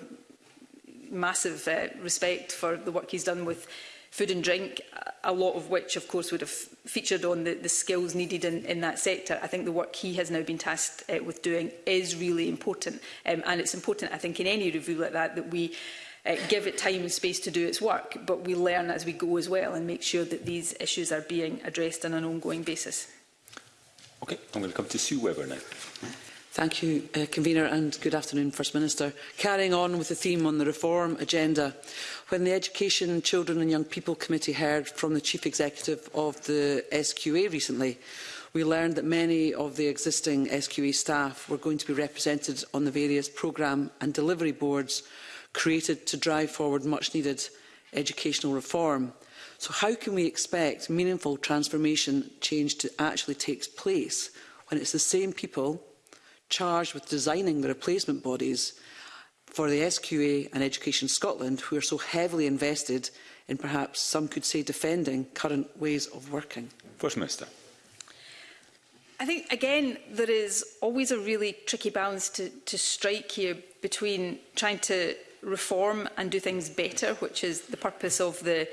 massive uh, respect for the work he's done with food and drink, a lot of which, of course, would have featured on the, the skills needed in, in that sector. I think the work he has now been tasked uh, with doing is really important. Um, and it's important, I think, in any review like that, that we uh, give it time and space to do its work, but we learn as we go as well and make sure that these issues are being addressed on an ongoing basis. Okay, I'm going to come to Sue Webber now. Thank you, uh, Convener, and good afternoon, First Minister. Carrying on with the theme on the reform agenda, when the Education, Children and Young People Committee heard from the Chief Executive of the SQA recently, we learned that many of the existing SQA staff were going to be represented on the various programme and delivery boards created to drive forward much-needed educational reform. So how can we expect meaningful transformation change to actually take place when it's the same people charged with designing the replacement bodies for the SQA and Education Scotland who are so heavily invested in perhaps some could say defending current ways of working? First Minister. I think, again, there is always a really tricky balance to, to strike here between trying to reform and do things better, which is the purpose of the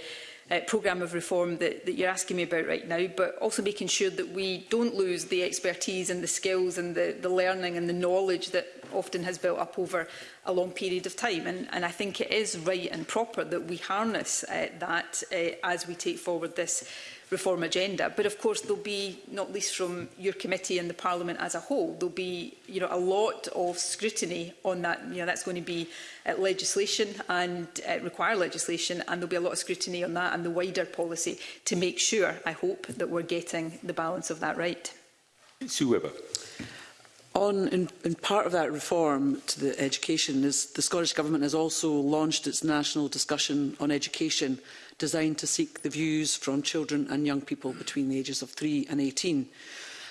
uh, programme of reform that, that you're asking me about right now, but also making sure that we don't lose the expertise and the skills and the, the learning and the knowledge that often has built up over a long period of time. And, and I think it is right and proper that we harness uh, that uh, as we take forward this reform agenda. But of course, there'll be, not least from your committee and the Parliament as a whole, there'll be you know, a lot of scrutiny on that. You know, that's going to be uh, legislation and uh, require legislation, and there'll be a lot of scrutiny on that and the wider policy to make sure, I hope, that we're getting the balance of that right. Sue Webber. On, in, in part of that reform to the education, is the Scottish Government has also launched its national discussion on education designed to seek the views from children and young people between the ages of 3 and 18.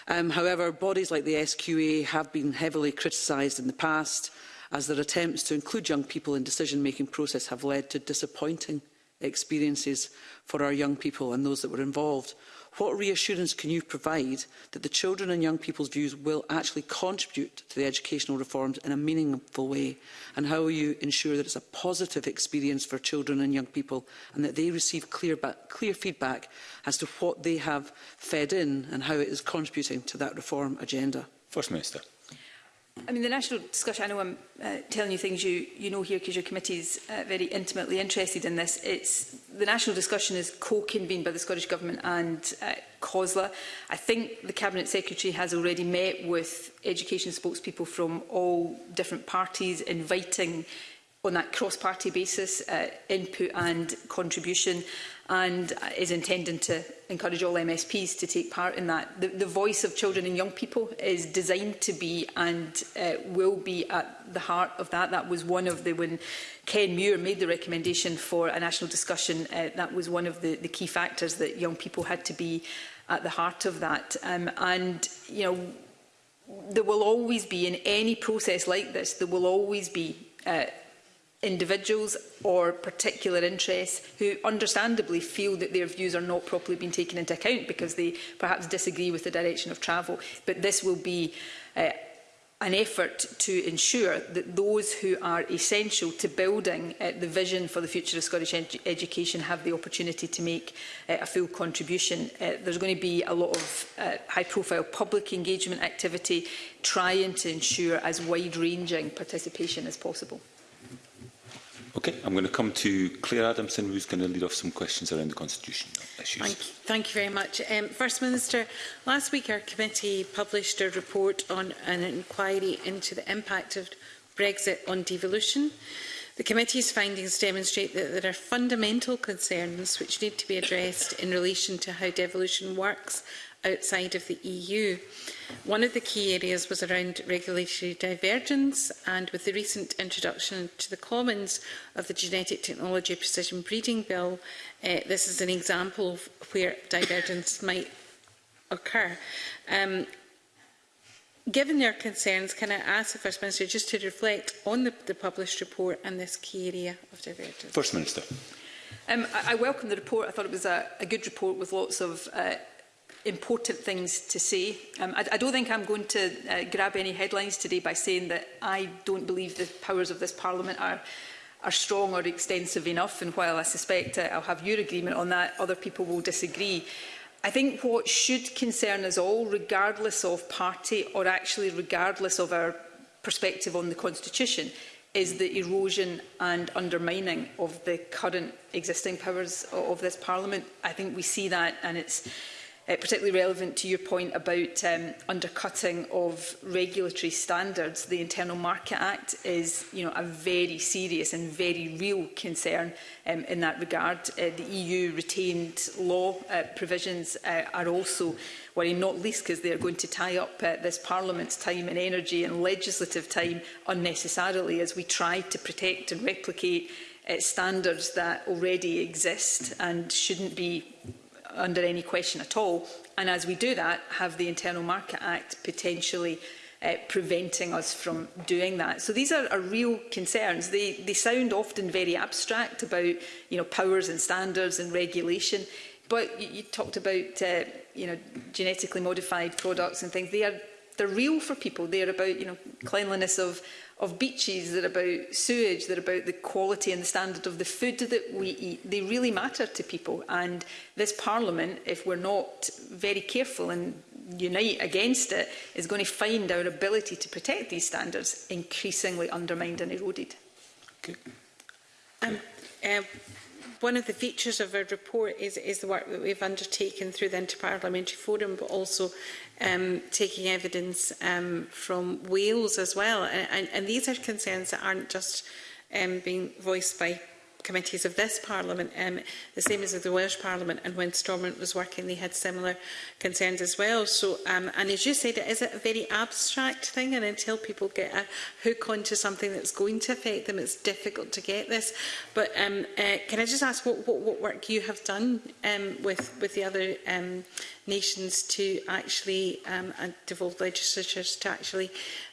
Um, however, bodies like the SQA have been heavily criticised in the past as their attempts to include young people in decision-making process have led to disappointing experiences for our young people and those that were involved. What reassurance can you provide that the children and young people's views will actually contribute to the educational reforms in a meaningful way? And how will you ensure that it's a positive experience for children and young people and that they receive clear, back, clear feedback as to what they have fed in and how it is contributing to that reform agenda? First Minister. I mean, the national discussion, I know I'm uh, telling you things you, you know here because your committee is uh, very intimately interested in this. It's, the national discussion is co-convened by the Scottish Government and uh, COSLA. I think the Cabinet Secretary has already met with education spokespeople from all different parties, inviting on that cross-party basis uh, input and contribution and is intending to encourage all MSPs to take part in that. The, the voice of children and young people is designed to be and uh, will be at the heart of that. That was one of the, when Ken Muir made the recommendation for a national discussion, uh, that was one of the, the key factors that young people had to be at the heart of that. Um, and, you know, there will always be, in any process like this, there will always be uh, individuals or particular interests who understandably feel that their views are not properly being taken into account because they perhaps disagree with the direction of travel. But this will be uh, an effort to ensure that those who are essential to building uh, the vision for the future of Scottish ed education have the opportunity to make uh, a full contribution. Uh, there's going to be a lot of uh, high-profile public engagement activity trying to ensure as wide-ranging participation as possible. Okay, I'm going to come to Claire Adamson, who's going to lead off some questions around the constitution issues. Thank you, Thank you very much. Um, First Minister, last week our committee published a report on an inquiry into the impact of Brexit on devolution. The committee's findings demonstrate that there are fundamental concerns which need to be addressed in relation to how devolution works outside of the EU. One of the key areas was around regulatory divergence and with the recent introduction to the Commons of the Genetic Technology Precision Breeding Bill, uh, this is an example of where divergence might occur. Um, Given their concerns, can I ask the First Minister just to reflect on the, the published report and this key area of divergence? First Minister. Um, I, I welcome the report. I thought it was a, a good report with lots of uh, important things to say. Um, I, I don't think I'm going to uh, grab any headlines today by saying that I don't believe the powers of this Parliament are are strong or extensive enough and while I suspect uh, I'll have your agreement on that other people will disagree I think what should concern us all regardless of party or actually regardless of our perspective on the constitution is the erosion and undermining of the current existing powers of this parliament I think we see that and it's uh, particularly relevant to your point about um, undercutting of regulatory standards. The Internal Market Act is you know, a very serious and very real concern um, in that regard. Uh, the EU retained law uh, provisions uh, are also worrying, not least because they are going to tie up uh, this Parliament's time and energy and legislative time unnecessarily as we try to protect and replicate uh, standards that already exist and shouldn't be under any question at all. And as we do that, have the Internal Market Act potentially uh, preventing us from doing that. So these are, are real concerns. They, they sound often very abstract about you know, powers and standards and regulation, but you, you talked about uh, you know, genetically modified products and things. They are, they're real for people. They're about you know, cleanliness of of beaches, they're about sewage, they're about the quality and the standard of the food that we eat. They really matter to people. And this Parliament, if we're not very careful and unite against it, is going to find our ability to protect these standards increasingly undermined and eroded. Okay. Um, uh, one of the features of our report is, is the work that we've undertaken through the Interparliamentary Forum, but also um, taking evidence um, from Wales as well. And, and, and these are concerns that aren't just um, being voiced by committees of this Parliament, um, the same as of the Welsh Parliament, and when Stormont was working, they had similar concerns as well. So, um, and as you said, it is a very abstract thing, and until people get a hook onto something that's going to affect them, it's difficult to get this. But um, uh, can I just ask what, what, what work you have done um, with, with the other um, nations to actually, um, and legislatures to actually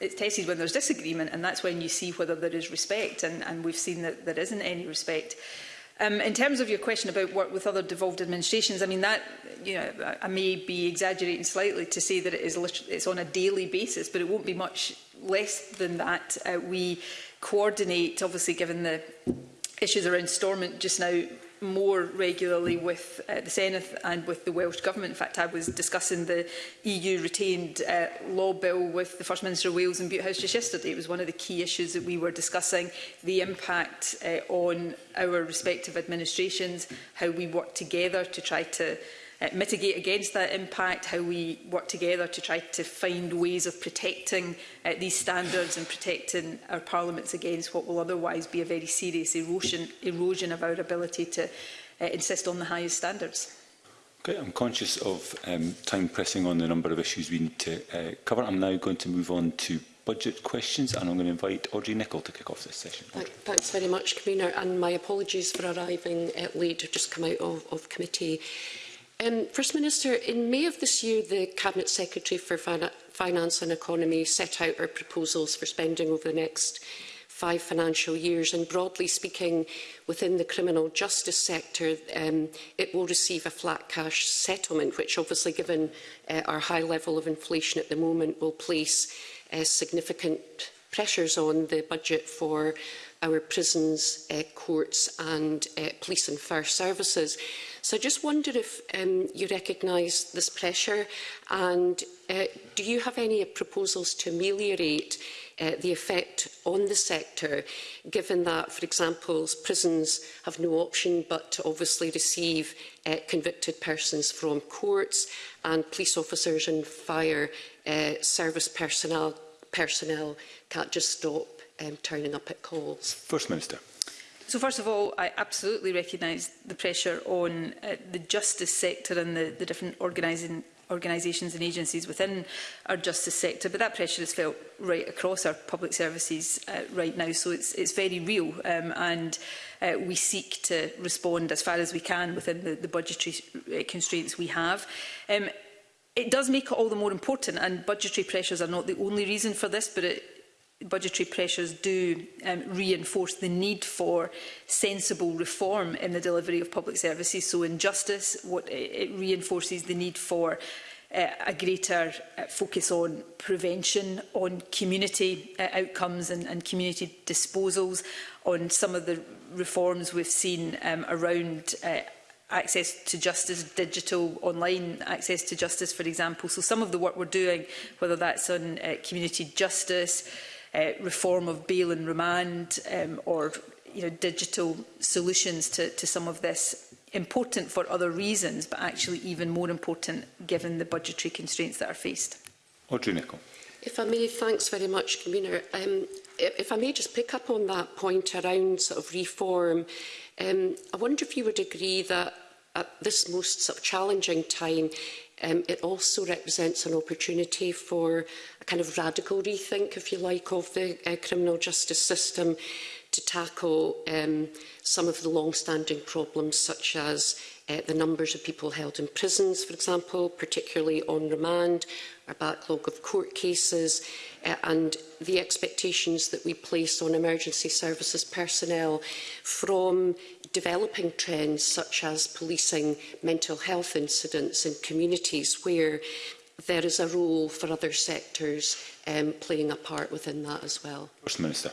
it's tested when there's disagreement, and that's when you see whether there is respect, and, and we've seen that there isn't any respect. Um, in terms of your question about work with other devolved administrations, I mean that you know I may be exaggerating slightly to say that it is it's on a daily basis, but it won't be much less than that. Uh, we coordinate, obviously, given the issues around Stormont just now more regularly with uh, the Senate and with the Welsh Government. In fact, I was discussing the EU-retained uh, law bill with the First Minister of Wales in Butte House just yesterday. It was one of the key issues that we were discussing, the impact uh, on our respective administrations, how we work together to try to uh, mitigate against that impact, how we work together to try to find ways of protecting uh, these standards and protecting our parliaments against what will otherwise be a very serious erosion, erosion of our ability to uh, insist on the highest standards. Okay, I'm conscious of um, time pressing on the number of issues we need to uh, cover. I'm now going to move on to budget questions and I'm going to invite Audrey Nicholl to kick off this session. Audrey. Thanks very much, Convener, and my apologies for arriving uh, late. I've just come out of, of committee. Um, First Minister, in May of this year, the Cabinet Secretary for fin Finance and Economy set out our proposals for spending over the next five financial years and broadly speaking within the criminal justice sector um, it will receive a flat cash settlement which obviously given uh, our high level of inflation at the moment will place uh, significant pressures on the budget for our prisons, uh, courts and uh, police and fire services. So I just wonder if um, you recognise this pressure and uh, do you have any proposals to ameliorate uh, the effect on the sector, given that, for example, prisons have no option but to obviously receive uh, convicted persons from courts and police officers and fire uh, service personnel, personnel can't just stop um, turning up at calls? First Minister. So first of all, I absolutely recognise the pressure on uh, the justice sector and the, the different organising organisations and agencies within our justice sector, but that pressure is felt right across our public services uh, right now, so it's, it's very real um, and uh, we seek to respond as far as we can within the, the budgetary uh, constraints we have. Um, it does make it all the more important and budgetary pressures are not the only reason for this, but it budgetary pressures do um, reinforce the need for sensible reform in the delivery of public services. So in justice, what it reinforces the need for uh, a greater uh, focus on prevention, on community uh, outcomes and, and community disposals, on some of the reforms we've seen um, around uh, access to justice, digital, online access to justice, for example. So some of the work we're doing, whether that's on uh, community justice, uh, reform of bail and remand um, or you know, digital solutions to, to some of this important for other reasons, but actually even more important given the budgetary constraints that are faced. Audrey Nicholl. If I may, thanks very much, Convener. Um, if I may just pick up on that point around sort of reform, um, I wonder if you would agree that at this most sort of challenging time, um, it also represents an opportunity for a kind of radical rethink, if you like, of the uh, criminal justice system to tackle um, some of the long-standing problems such as uh, the numbers of people held in prisons, for example, particularly on remand, our backlog of court cases, uh, and the expectations that we place on emergency services personnel from developing trends such as policing mental health incidents in communities where there is a role for other sectors um, playing a part within that as well. First Minister.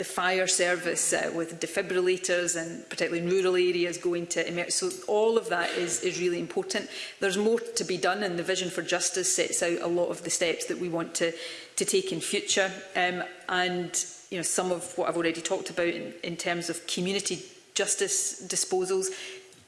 the fire service uh, with defibrillators and particularly in rural areas going to emerge. So all of that is, is really important. There's more to be done and the Vision for Justice sets out a lot of the steps that we want to, to take in future. Um, and you know, some of what I've already talked about in, in terms of community justice disposals,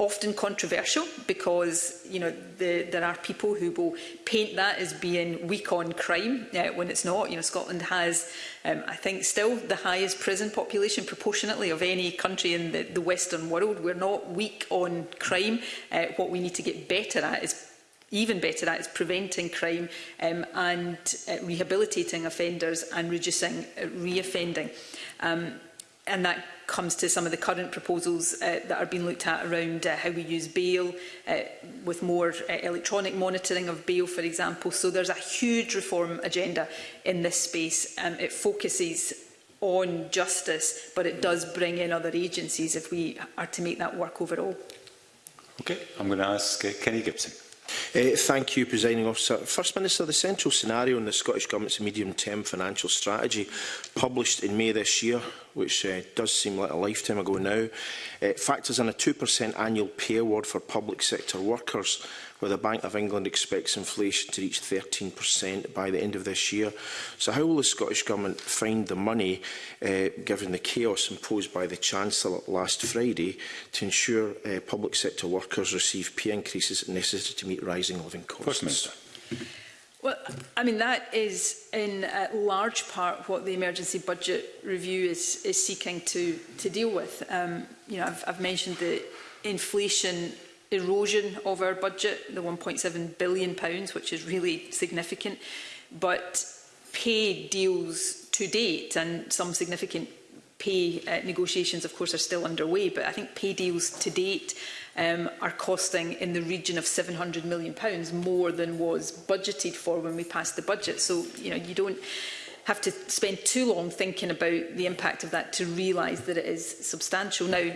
often controversial because you know the, there are people who will paint that as being weak on crime uh, when it's not. You know Scotland has, um, I think, still the highest prison population proportionately of any country in the, the Western world. We're not weak on crime. Uh, what we need to get better at is even better at is preventing crime um, and uh, rehabilitating offenders and reducing uh, reoffending. Um, and that comes to some of the current proposals uh, that are being looked at around uh, how we use bail, uh, with more uh, electronic monitoring of bail, for example. So there's a huge reform agenda in this space. Um, it focuses on justice, but it does bring in other agencies if we are to make that work overall. Okay, I'm going to ask uh, Kenny Gibson. Uh, thank you, Presiding Officer. First Minister, the central scenario in the Scottish Government's medium-term financial strategy, published in May this year, which uh, does seem like a lifetime ago now, uh, factors in a 2% annual pay award for public sector workers where the Bank of England expects inflation to reach 13% by the end of this year. So how will the Scottish Government find the money, uh, given the chaos imposed by the Chancellor last Friday, to ensure uh, public sector workers receive pay increases necessary to meet rising living costs? Well, I mean, that is in uh, large part what the emergency budget review is, is seeking to, to deal with. Um, you know, I've, I've mentioned the inflation erosion of our budget, the £1.7 billion, which is really significant, but pay deals to date and some significant pay uh, negotiations, of course, are still underway, but I think pay deals to date um, are costing in the region of £700 million more than was budgeted for when we passed the budget. So, you know, you don't have to spend too long thinking about the impact of that to realise that it is substantial. Now,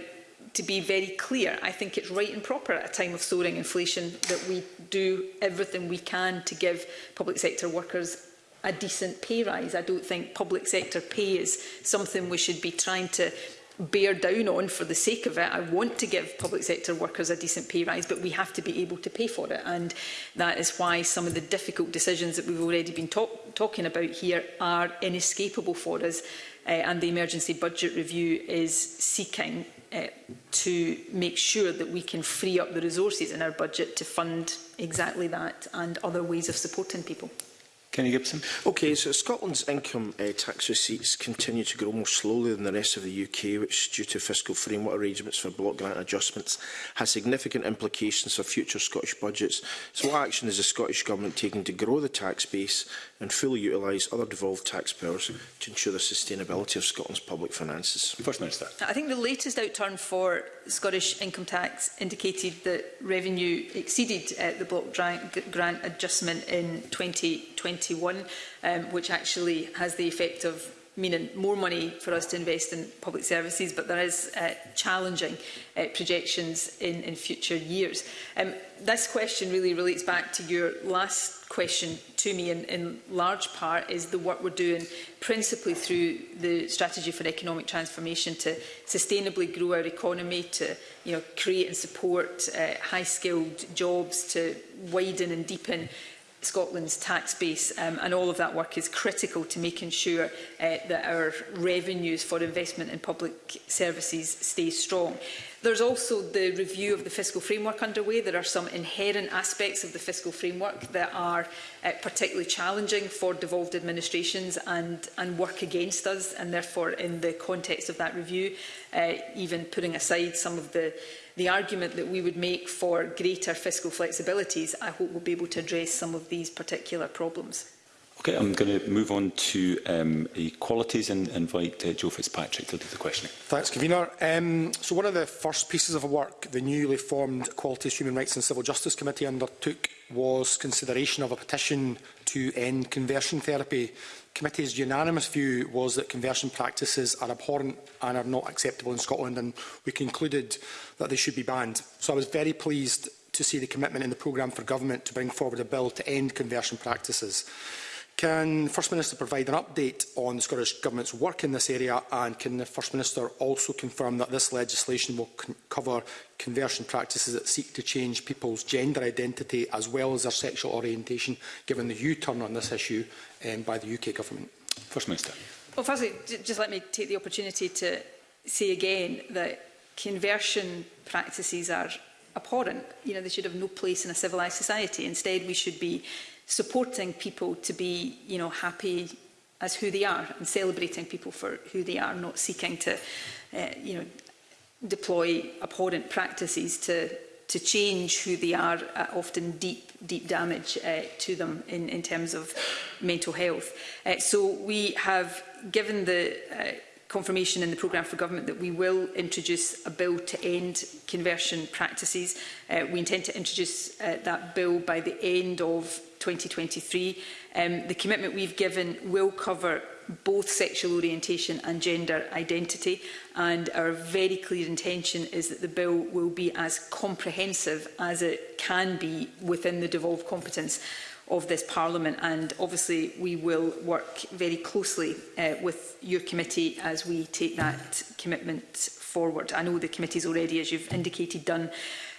to be very clear, I think it's right and proper at a time of soaring inflation that we do everything we can to give public sector workers a decent pay rise. I don't think public sector pay is something we should be trying to bear down on for the sake of it. I want to give public sector workers a decent pay rise, but we have to be able to pay for it. And that is why some of the difficult decisions that we've already been talk talking about here are inescapable for us. Uh, and the emergency budget review is seeking uh, to make sure that we can free up the resources in our budget to fund exactly that and other ways of supporting people. Kenny Gibson. Okay, so Scotland's income uh, tax receipts continue to grow more slowly than the rest of the UK, which, due to fiscal framework arrangements for block grant adjustments, has significant implications for future Scottish budgets. So what action is the Scottish Government taking to grow the tax base and fully utilise other devolved tax powers to ensure the sustainability of Scotland's public finances. First Minister. I think the latest outturn for Scottish income tax indicated that revenue exceeded uh, the block grant adjustment in 2021, um, which actually has the effect of meaning more money for us to invest in public services, but there is uh, challenging uh, projections in, in future years. Um, this question really relates back to your last question to me in, in large part is the work we're doing principally through the strategy for economic transformation to sustainably grow our economy to you know create and support uh, high skilled jobs to widen and deepen Scotland's tax base um, and all of that work is critical to making sure uh, that our revenues for investment in public services stay strong. There's also the review of the fiscal framework underway. There are some inherent aspects of the fiscal framework that are uh, particularly challenging for devolved administrations and, and work against us. And therefore, in the context of that review, uh, even putting aside some of the the argument that we would make for greater fiscal flexibilities, I hope we'll be able to address some of these particular problems. Okay, I'm going to move on to um, equalities and invite uh, Joe Fitzpatrick to do the questioning. Thanks, Convener. Um, so one of the first pieces of work the newly formed Equalities, Human Rights and Civil Justice Committee undertook was consideration of a petition to end conversion therapy. The committee's unanimous view was that conversion practices are abhorrent and are not acceptable in Scotland, and we concluded that they should be banned. So I was very pleased to see the commitment in the programme for government to bring forward a bill to end conversion practices. Can the First Minister provide an update on the Scottish Government's work in this area and can the First Minister also confirm that this legislation will cover conversion practices that seek to change people's gender identity as well as their sexual orientation, given the U-turn on this issue um, by the UK Government? First Minister. Well, firstly, just let me take the opportunity to say again that conversion practices are abhorrent. You know, they should have no place in a civilised society. Instead, we should be supporting people to be, you know, happy as who they are and celebrating people for who they are, not seeking to, uh, you know, deploy abhorrent practices to to change who they are at uh, often deep, deep damage uh, to them in, in terms of mental health. Uh, so we have given the uh, confirmation in the programme for government that we will introduce a bill to end conversion practices. Uh, we intend to introduce uh, that bill by the end of 2023. Um, the commitment we've given will cover both sexual orientation and gender identity and our very clear intention is that the bill will be as comprehensive as it can be within the devolved competence of this Parliament and obviously we will work very closely uh, with your committee as we take that commitment forward. I know the committee's already, as you've indicated, done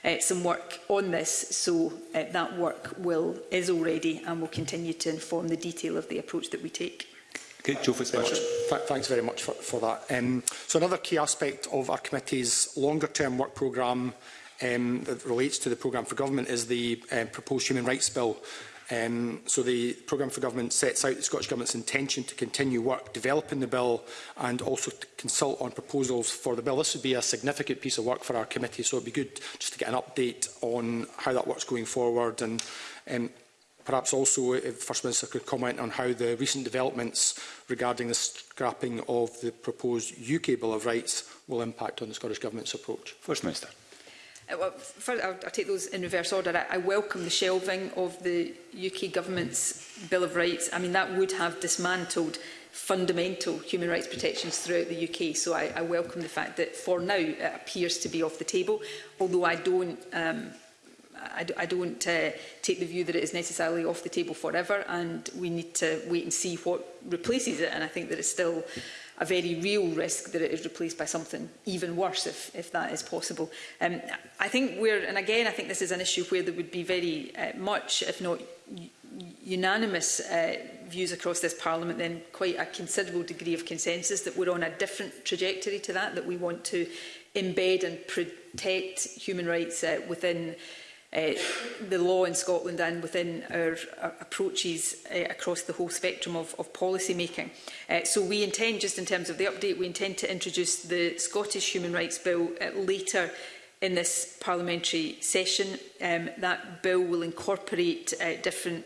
uh, some work on this. So uh, that work will is already and will continue to inform the detail of the approach that we take. Okay, Joe Fitzpatrick. Thanks very much for, for that. Um, so another key aspect of our committee's longer-term work programme um, that relates to the programme for government is the um, proposed human rights bill Um, so the programme for government sets out the Scottish Government's intention to continue work developing the bill and also to consult on proposals for the bill. This would be a significant piece of work for our committee, so it would be good just to get an update on how that work's going forward and um, perhaps also if First Minister could comment on how the recent developments regarding the scrapping of the proposed UK Bill of Rights will impact on the Scottish Government's approach. First Minister. Uh, well, first, I'll, I'll take those in reverse order. I, I welcome the shelving of the UK government's Bill of Rights. I mean, that would have dismantled fundamental human rights protections throughout the UK. So I, I welcome the fact that for now it appears to be off the table, although I don't um, I, I don't uh, take the view that it is necessarily off the table forever and we need to wait and see what replaces it and I think that it's still a very real risk that it is replaced by something even worse, if, if that is possible. Um, I think we're, and again, I think this is an issue where there would be very uh, much, if not unanimous uh, views across this Parliament, then quite a considerable degree of consensus that we're on a different trajectory to that, that we want to embed and protect human rights uh, within uh, the law in Scotland and within our, our approaches uh, across the whole spectrum of, of policy making. Uh, so we intend, just in terms of the update, we intend to introduce the Scottish Human Rights Bill uh, later in this parliamentary session. Um, that bill will incorporate uh, different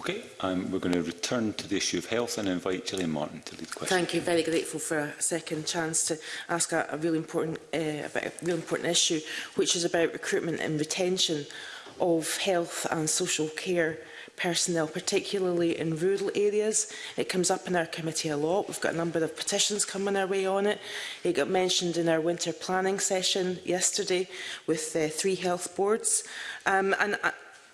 Okay, um, we're going to return to the issue of health and invite Gillian Martin to lead the question. Thank you. Very grateful for a second chance to ask a, a really important uh, about a really important issue, which is about recruitment and retention of health and social care personnel, particularly in rural areas. It comes up in our committee a lot. We've got a number of petitions coming our way on it. It got mentioned in our winter planning session yesterday with uh, three health boards. Um, and uh,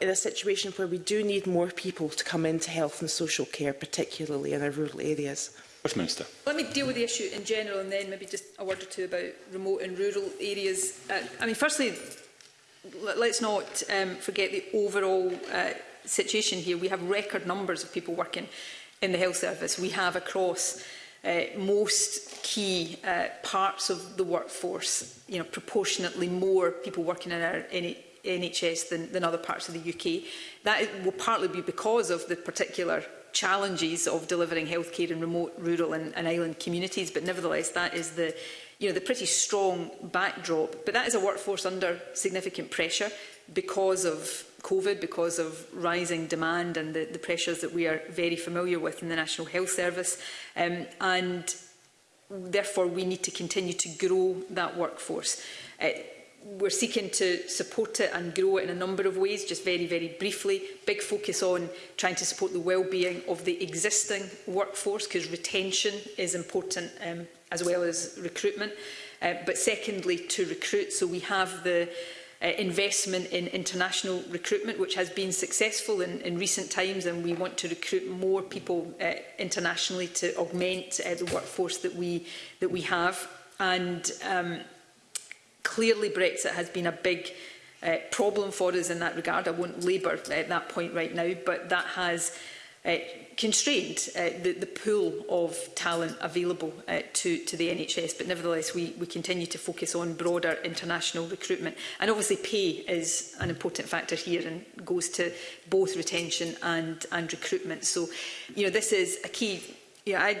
in a situation where we do need more people to come into health and social care, particularly in our rural areas. First Minister. Let me deal with the issue in general and then maybe just a word or two about remote and rural areas. Uh, I mean, firstly, let's not um, forget the overall uh, situation here. We have record numbers of people working in the health service. We have across uh, most key uh, parts of the workforce, you know, proportionately more people working in our NHS NHS than, than other parts of the UK. That will partly be because of the particular challenges of delivering healthcare in remote, rural and, and island communities, but nevertheless that is the you know, the pretty strong backdrop. But that is a workforce under significant pressure because of COVID, because of rising demand and the, the pressures that we are very familiar with in the National Health Service. Um, and therefore, we need to continue to grow that workforce. Uh, we're seeking to support it and grow it in a number of ways, just very, very briefly. Big focus on trying to support the well-being of the existing workforce, because retention is important um, as well as recruitment. Uh, but secondly, to recruit. So we have the uh, investment in international recruitment, which has been successful in, in recent times, and we want to recruit more people uh, internationally to augment uh, the workforce that we, that we have. And... Um, Clearly, Brexit has been a big uh, problem for us in that regard. I won't labour at that point right now, but that has uh, constrained uh, the, the pool of talent available uh, to, to the NHS. But nevertheless, we, we continue to focus on broader international recruitment. And obviously pay is an important factor here and goes to both retention and, and recruitment. So, you know, this is a key... You know, I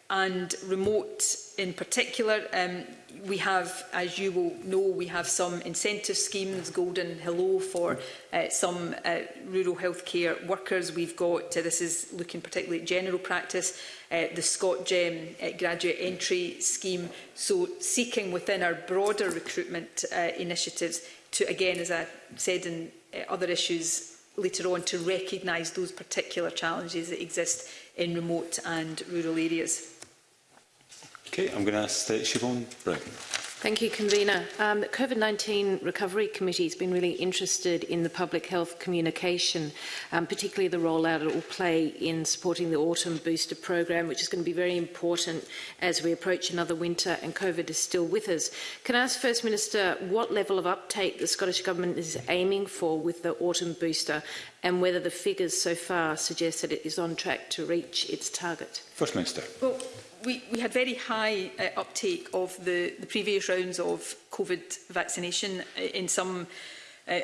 and remote in particular. Um, we have, as you will know, we have some incentive schemes, Golden Hello, for uh, some uh, rural healthcare workers. We've got, uh, this is looking particularly at general practice, uh, the Gem uh, graduate entry scheme. So seeking within our broader recruitment uh, initiatives to, again, as I said in uh, other issues later on, to recognise those particular challenges that exist in remote and rural areas. Okay, I'm going to ask uh, Siobhan Brown. Thank you, Convener. Um, the COVID-19 Recovery Committee has been really interested in the public health communication, um, particularly the role that it will play in supporting the autumn booster program, which is going to be very important as we approach another winter and COVID is still with us. Can I ask First Minister what level of uptake the Scottish Government is aiming for with the autumn booster and whether the figures so far suggest that it is on track to reach its target? First Minister. Well, we, we had very high uh, uptake of the, the previous rounds of COVID vaccination uh, in some, uh,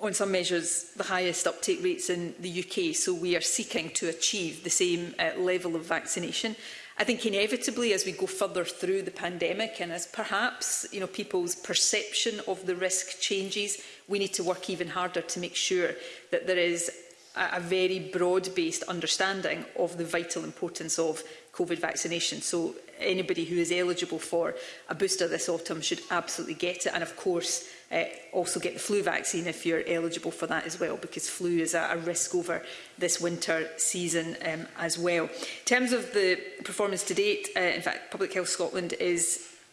on some measures, the highest uptake rates in the UK. So we are seeking to achieve the same uh, level of vaccination. I think inevitably, as we go further through the pandemic and as perhaps you know, people's perception of the risk changes, we need to work even harder to make sure that there is a, a very broad-based understanding of the vital importance of COVID vaccination. So anybody who is eligible for a booster this autumn should absolutely get it. And of course, uh, also get the flu vaccine if you're eligible for that as well, because flu is a, a risk over this winter season um, as well. In terms of the performance to date, uh, in fact, Public Health Scotland is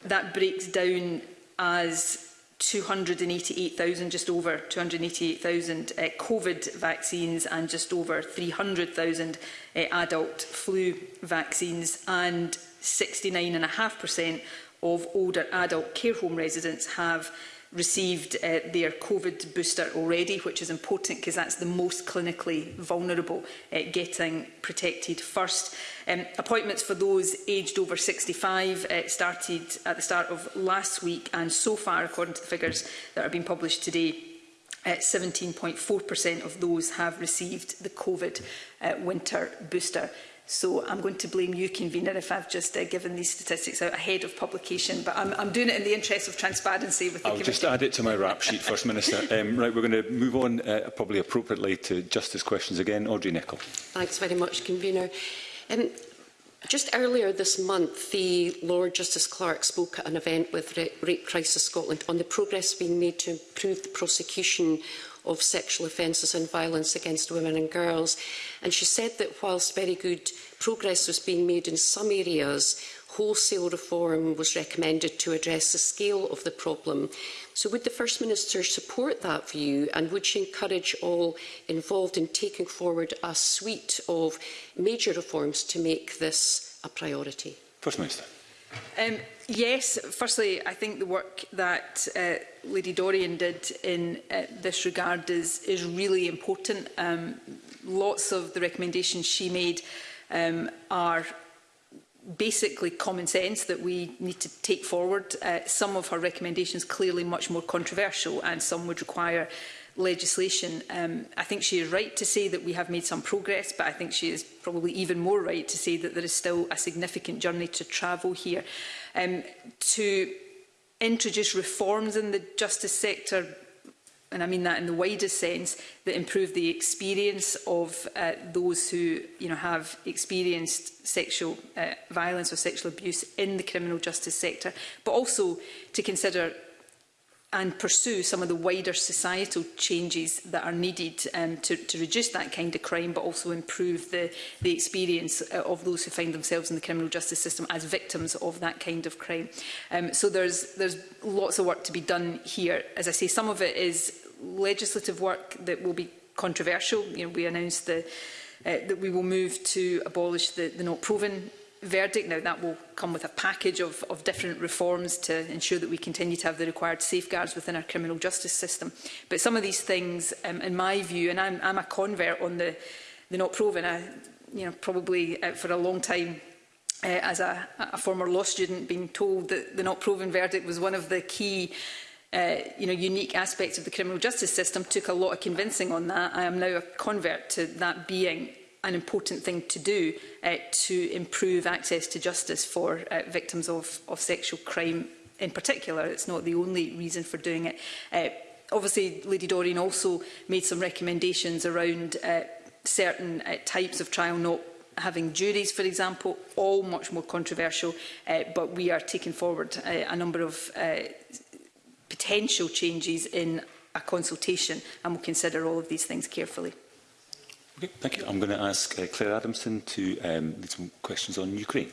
that breaks down as 288,000, just over 288,000 uh, COVID vaccines and just over 300,000 uh, adult flu vaccines. And 69.5% of older adult care home residents have received uh, their COVID booster already, which is important because that's the most clinically vulnerable uh, getting protected first. Um, appointments for those aged over 65 uh, started at the start of last week and so far, according to the figures that have been published today, 17.4% uh, of those have received the COVID uh, winter booster. So I'm going to blame you, convener, if I've just uh, given these statistics out ahead of publication. But I'm, I'm doing it in the interest of transparency with the I'll committee. just add it to my rap sheet, First Minister. Um, right, we're going to move on uh, probably appropriately to justice questions again. Audrey Nicholl. Thanks very much, convener. Um, Just earlier this month, the Lord Justice Clerk spoke at an event with Rape Crisis Scotland on the progress being made to improve the prosecution of sexual offences and violence against women and girls. And she said that whilst very good progress was being made in some areas, wholesale reform was recommended to address the scale of the problem. So would the First Minister support that view and would she encourage all involved in taking forward a suite of major reforms to make this a priority? First Minister. Um, yes, firstly, I think the work that uh, Lady Dorian did in uh, this regard is, is really important. Um, lots of the recommendations she made um, are basically common sense that we need to take forward. Uh, some of her recommendations clearly much more controversial and some would require legislation. Um, I think she is right to say that we have made some progress, but I think she is probably even more right to say that there is still a significant journey to travel here. Um, to introduce reforms in the justice sector and I mean that in the widest sense, that improve the experience of uh, those who you know, have experienced sexual uh, violence or sexual abuse in the criminal justice sector, but also to consider and pursue some of the wider societal changes that are needed um, to, to reduce that kind of crime, but also improve the, the experience uh, of those who find themselves in the criminal justice system as victims of that kind of crime. Um, so there's, there's lots of work to be done here. As I say, some of it is legislative work that will be controversial. You know, we announced the, uh, that we will move to abolish the, the not proven verdict. Now, that will come with a package of, of different reforms to ensure that we continue to have the required safeguards within our criminal justice system. But some of these things, um, in my view, and I'm, I'm a convert on the, the not proven, I, you know, probably uh, for a long time uh, as a, a former law student being told that the not proven verdict was one of the key uh, you know, unique aspects of the criminal justice system took a lot of convincing on that. I am now a convert to that being an important thing to do uh, to improve access to justice for uh, victims of, of sexual crime in particular. It's not the only reason for doing it. Uh, obviously, Lady Doreen also made some recommendations around uh, certain uh, types of trial not having juries, for example, all much more controversial, uh, but we are taking forward uh, a number of uh, potential changes in a consultation and we'll consider all of these things carefully. Thank you. I'm going to ask uh, Claire Adamson to um, lead some questions on Ukraine.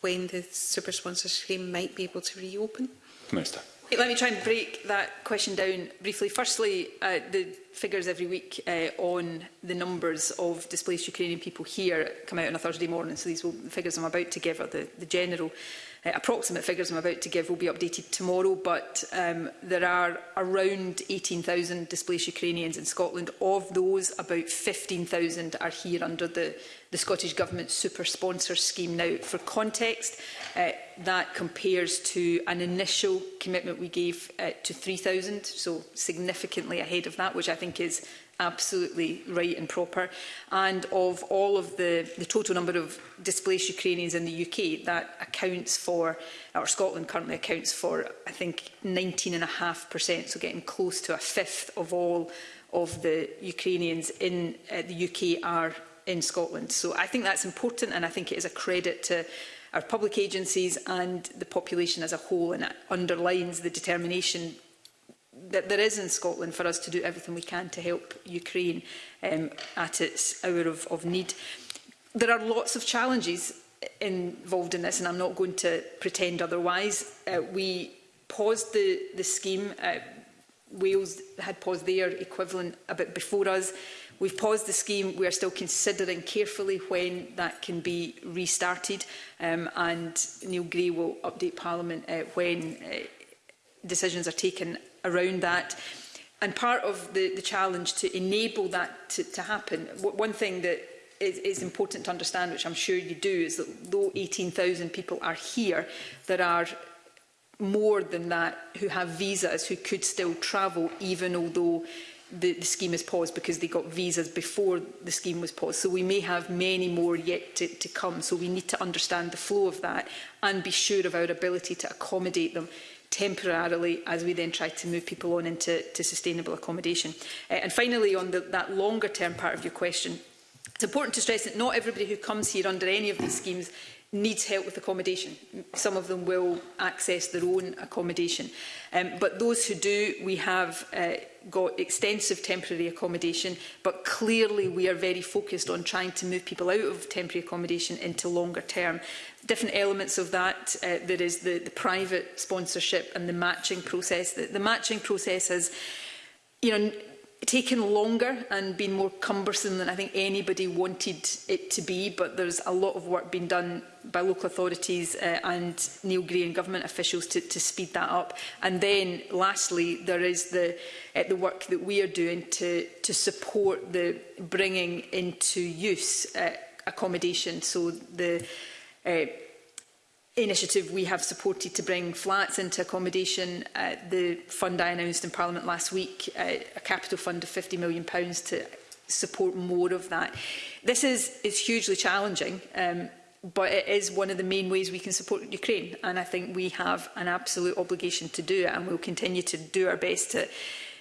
when the super sponsor scheme might be able to reopen? Minister. Let me try and break that question down briefly. Firstly, uh, the figures every week uh, on the numbers of displaced Ukrainian people here come out on a Thursday morning, so these will, the figures I'm about to give are the, the general uh, approximate figures I'm about to give will be updated tomorrow, but um, there are around 18,000 displaced Ukrainians in Scotland. Of those, about 15,000 are here under the, the Scottish Government's super sponsor scheme now. For context, uh, that compares to an initial commitment we gave uh, to 3,000, so significantly ahead of that, which I think is absolutely right and proper. And of all of the, the total number of displaced Ukrainians in the UK, that accounts for, or Scotland currently accounts for, I think 19.5%, so getting close to a fifth of all of the Ukrainians in uh, the UK are in Scotland. So I think that's important and I think it is a credit to our public agencies and the population as a whole and it underlines the determination that there is in Scotland for us to do everything we can to help Ukraine um, at its hour of, of need. There are lots of challenges involved in this, and I'm not going to pretend otherwise. Uh, we paused the, the scheme. Uh, Wales had paused their equivalent a bit before us. We've paused the scheme. We are still considering carefully when that can be restarted. Um, and Neil Gray will update Parliament uh, when uh, decisions are taken around that. And part of the, the challenge to enable that to, to happen, one thing that is, is important to understand, which I'm sure you do, is that though 18,000 people are here, there are more than that who have visas who could still travel even although the, the scheme is paused because they got visas before the scheme was paused. So we may have many more yet to, to come. So we need to understand the flow of that and be sure of our ability to accommodate them temporarily as we then try to move people on into to sustainable accommodation. Uh, and finally, on the, that longer term part of your question, It's important to stress that not everybody who comes here under any of these schemes needs help with accommodation. Some of them will access their own accommodation. Um, but those who do, we have uh, got extensive temporary accommodation, but clearly we are very focused on trying to move people out of temporary accommodation into longer term. Different elements of that, uh, there is the, the private sponsorship and the matching process. The, the matching process has, you know, taken longer and been more cumbersome than I think anybody wanted it to be, but there's a lot of work being done by local authorities uh, and Neil Green government officials to, to speed that up. And then lastly, there is the, uh, the work that we are doing to, to support the bringing into use uh, accommodation. So the uh, initiative we have supported to bring flats into accommodation. Uh, the fund I announced in Parliament last week, uh, a capital fund of £50 million pounds to support more of that. This is, is hugely challenging, um, but it is one of the main ways we can support Ukraine. And I think we have an absolute obligation to do it, and we'll continue to do our best to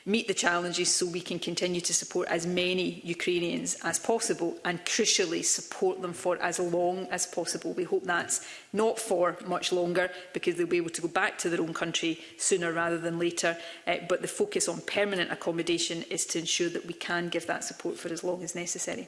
meet the challenges so we can continue to support as many Ukrainians as possible and crucially support them for as long as possible. We hope that's not for much longer because they'll be able to go back to their own country sooner rather than later. Uh, but the focus on permanent accommodation is to ensure that we can give that support for as long as necessary.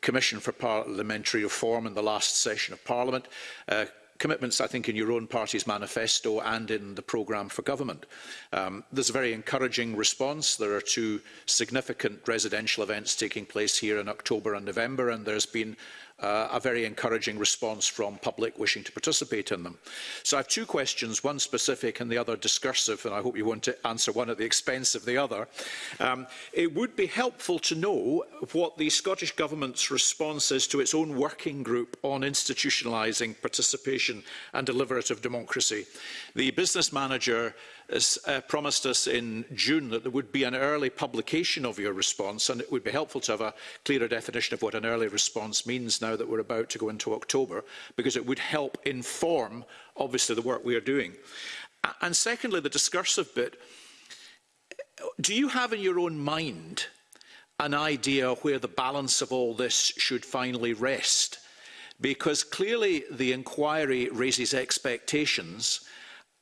Commission for Parliamentary Reform in the last session of Parliament. Uh, commitments, I think, in your own party's manifesto and in the programme for government. Um, there's a very encouraging response. There are two significant residential events taking place here in October and November, and there's been uh, a very encouraging response from public wishing to participate in them. So I have two questions, one specific and the other discursive, and I hope you won't answer one at the expense of the other. Um, it would be helpful to know what the Scottish Government's response is to its own working group on institutionalising participation and deliberative democracy. The business manager has uh, promised us in June that there would be an early publication of your response, and it would be helpful to have a clearer definition of what an early response means now that we're about to go into October, because it would help inform, obviously, the work we are doing. And secondly, the discursive bit, do you have in your own mind an idea where the balance of all this should finally rest? Because clearly the inquiry raises expectations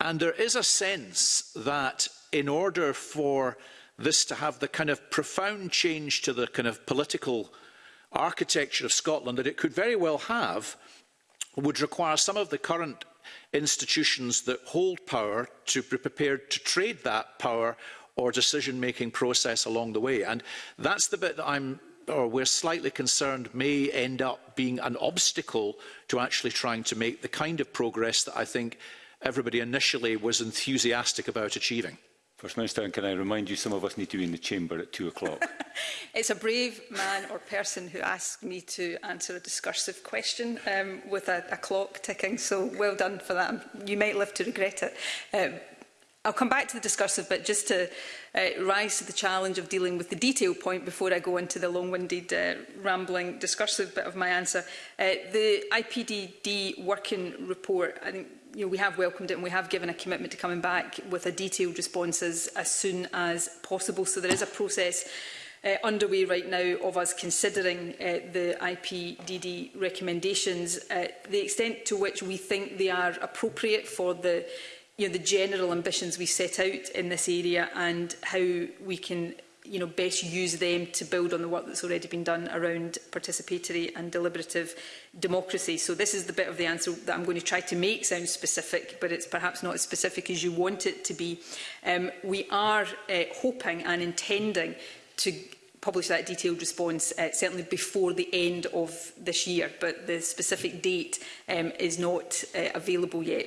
And there is a sense that in order for this to have the kind of profound change to the kind of political architecture of Scotland that it could very well have, would require some of the current institutions that hold power to be prepared to trade that power or decision-making process along the way. And that's the bit that I'm or we're slightly concerned may end up being an obstacle to actually trying to make the kind of progress that I think everybody initially was enthusiastic about achieving? First Minister, can I remind you, some of us need to be in the chamber at two o'clock. it's a brave man or person who asked me to answer a discursive question um, with a, a clock ticking, so well done for that. You might live to regret it. Um, I'll come back to the discursive, but just to uh, rise to the challenge of dealing with the detail point before I go into the long-winded, uh, rambling, discursive bit of my answer. Uh, the IPDD working report, I think you know, we have welcomed it and we have given a commitment to coming back with a detailed response as, as soon as possible. So there is a process uh, underway right now of us considering uh, the IPDD recommendations. Uh, the extent to which we think they are appropriate for the you know, the general ambitions we set out in this area and how we can you know, best use them to build on the work that's already been done around participatory and deliberative democracy. So this is the bit of the answer that I'm going to try to make sound specific, but it's perhaps not as specific as you want it to be. Um, we are uh, hoping and intending to publish that detailed response uh, certainly before the end of this year but the specific date um, is not uh, available yet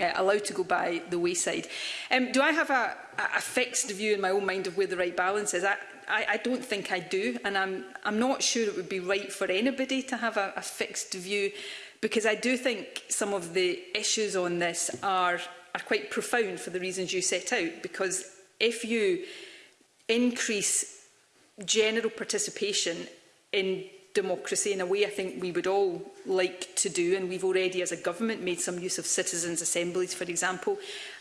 uh, allow to go by the wayside. Um, do I have a, a fixed view in my own mind of where the right balance is? I, I, I don't think I do, and I'm, I'm not sure it would be right for anybody to have a, a fixed view because I do think some of the issues on this are, are quite profound for the reasons you set out, because if you increase general participation in democracy in a way I think we would all like to do and we've already as a government made some use of citizens assemblies for example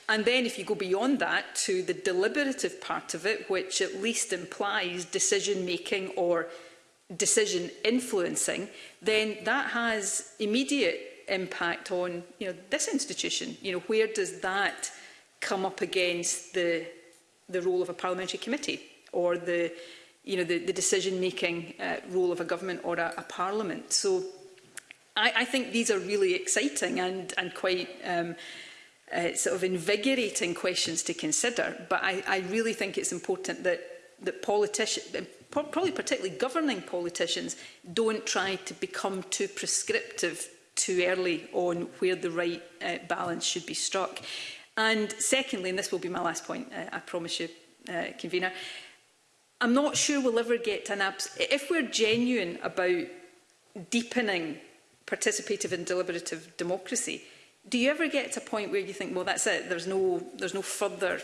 and then if you go beyond that to the deliberative part of it which at least implies decision making or decision influencing, then that has immediate impact on you know this institution. You know where does that come up against the the role of a parliamentary committee or the you know the, the decision making uh, role of a government or a, a parliament. So I, I think these are really exciting and and quite. Um, uh, sort of invigorating questions to consider, but I, I really think it's important that that politicians, probably particularly governing politicians, don't try to become too prescriptive too early on where the right uh, balance should be struck. And secondly, and this will be my last point, uh, I promise you, uh, convener, I'm not sure we'll ever get to an abs if we're genuine about deepening participative and deliberative democracy, do you ever get to a point where you think, well, that's it, there's no, there's no further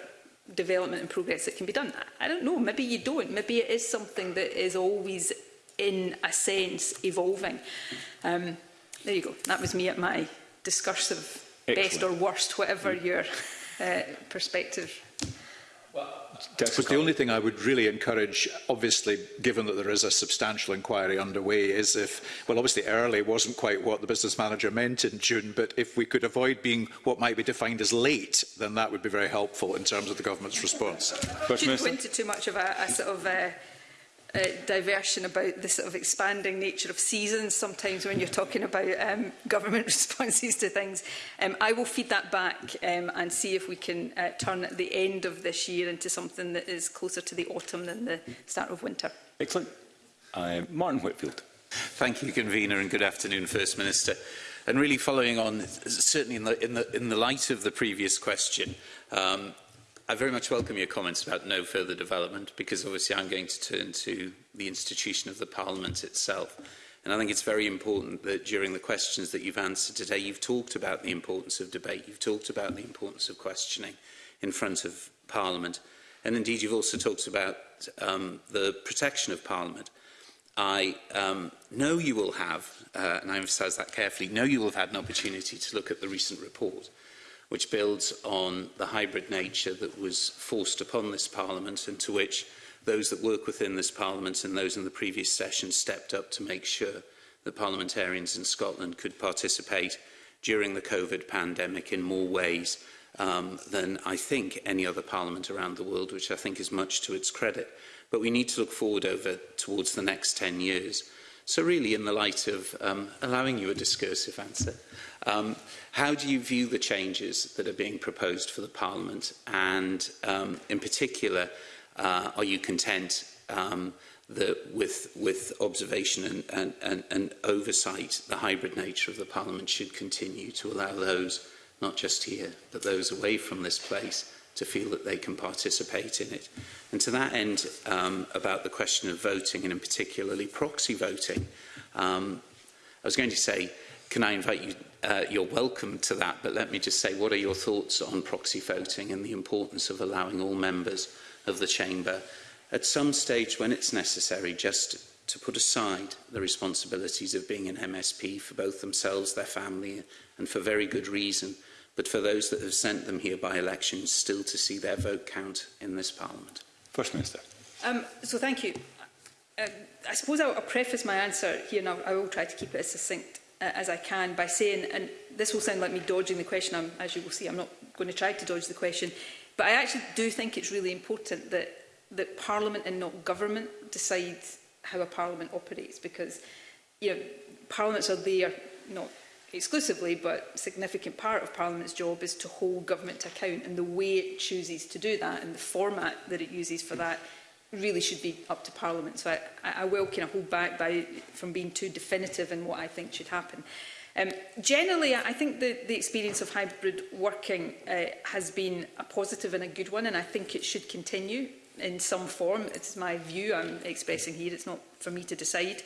development and progress that can be done. I don't know, maybe you don't. Maybe it is something that is always, in a sense, evolving. Um, there you go. That was me at my discursive Excellent. best or worst, whatever mm. your uh, perspective But the only thing I would really encourage, obviously, given that there is a substantial inquiry underway, is if, well, obviously early wasn't quite what the business manager meant in June, but if we could avoid being what might be defined as late, then that would be very helpful in terms of the government's response. Do you pointed too much of a, a sort of... Uh, uh, diversion about the sort of expanding nature of seasons sometimes when you're talking about um, government responses to things. Um, I will feed that back um, and see if we can uh, turn the end of this year into something that is closer to the autumn than the start of winter. Excellent. Uh, Martin Whitfield. Thank you, Convener, and good afternoon, First Minister. And really following on, certainly in the, in the, in the light of the previous question, um, I very much welcome your comments about no further development, because obviously I'm going to turn to the institution of the Parliament itself. And I think it's very important that during the questions that you've answered today, you've talked about the importance of debate, you've talked about the importance of questioning in front of Parliament. And indeed, you've also talked about um, the protection of Parliament. I um, know you will have, uh, and I emphasise that carefully, know you will have had an opportunity to look at the recent report which builds on the hybrid nature that was forced upon this Parliament and to which those that work within this Parliament and those in the previous session stepped up to make sure that parliamentarians in Scotland could participate during the COVID pandemic in more ways um, than I think any other parliament around the world, which I think is much to its credit. But we need to look forward over towards the next 10 years. So really, in the light of um, allowing you a discursive answer, Um, how do you view the changes that are being proposed for the Parliament? And um, in particular, uh, are you content um, that with, with observation and, and, and, and oversight, the hybrid nature of the Parliament should continue to allow those, not just here, but those away from this place, to feel that they can participate in it. And to that end, um, about the question of voting and in particularly proxy voting, um, I was going to say, can I invite you uh, you're welcome to that, but let me just say, what are your thoughts on proxy voting and the importance of allowing all members of the Chamber at some stage when it's necessary just to put aside the responsibilities of being an MSP for both themselves, their family, and for very good reason, but for those that have sent them here by election still to see their vote count in this Parliament? First Minister. Um, so thank you. Uh, I suppose I'll, I'll preface my answer here, and I'll, I will try to keep it as succinct as I can by saying, and this will sound like me dodging the question, I'm, as you will see, I'm not going to try to dodge the question, but I actually do think it's really important that, that Parliament and not government decide how a Parliament operates because you know, Parliaments are there, not exclusively, but a significant part of Parliament's job is to hold government to account and the way it chooses to do that and the format that it uses for that really should be up to Parliament. So I, I will kind of hold back by, from being too definitive in what I think should happen. Um, generally, I think the, the experience of hybrid working uh, has been a positive and a good one, and I think it should continue in some form. It's my view I'm expressing here. It's not for me to decide.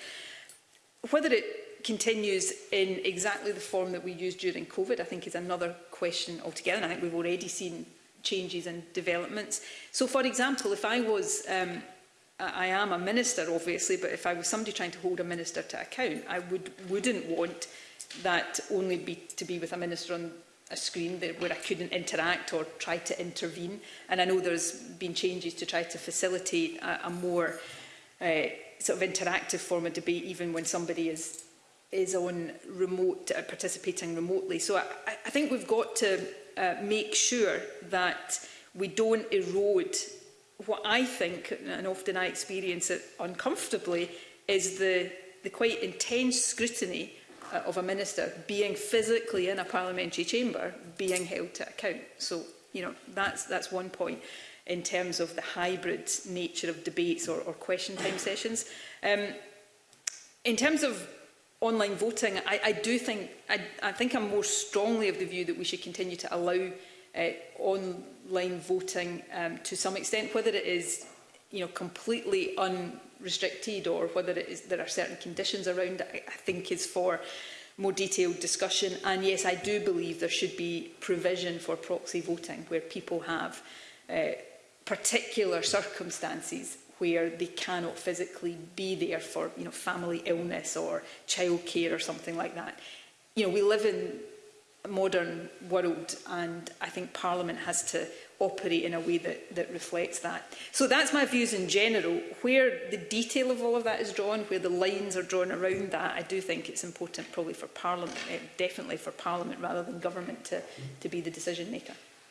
Whether it continues in exactly the form that we used during COVID, I think is another question altogether. And I think we've already seen changes and developments. So, for example, if I was, um, I am a minister obviously, but if I was somebody trying to hold a minister to account, I would, wouldn't want that only be, to be with a minister on a screen there where I couldn't interact or try to intervene. And I know there's been changes to try to facilitate a, a more uh, sort of interactive form of debate, even when somebody is is on remote, uh, participating remotely. So I, I think we've got to uh, make sure that we don't erode what I think, and often I experience it uncomfortably, is the, the quite intense scrutiny uh, of a minister being physically in a parliamentary chamber, being held to account. So, you know, that's, that's one point in terms of the hybrid nature of debates or, or question time sessions. Um, in terms of online voting, I, I do think, I, I think I'm more strongly of the view that we should continue to allow uh, online voting um, to some extent, whether it is you know, completely unrestricted or whether it is, there are certain conditions around it, I, I think is for more detailed discussion. And yes, I do believe there should be provision for proxy voting where people have uh, particular circumstances where they cannot physically be there for you know family illness or childcare or something like that. You know, we live in a modern world and I think Parliament has to operate in a way that, that reflects that. So that's my views in general. Where the detail of all of that is drawn, where the lines are drawn around that, I do think it's important probably for Parliament, eh, definitely for Parliament rather than government to, to be the decision maker.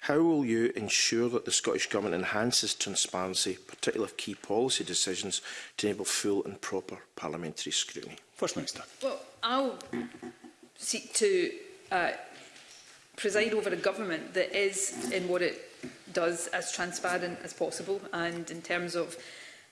How will you ensure that the Scottish Government enhances transparency, particularly of key policy decisions, to enable full and proper parliamentary scrutiny? First Minister. Well, I'll seek to uh, preside over a government that is, in what it does, as transparent as possible and in terms of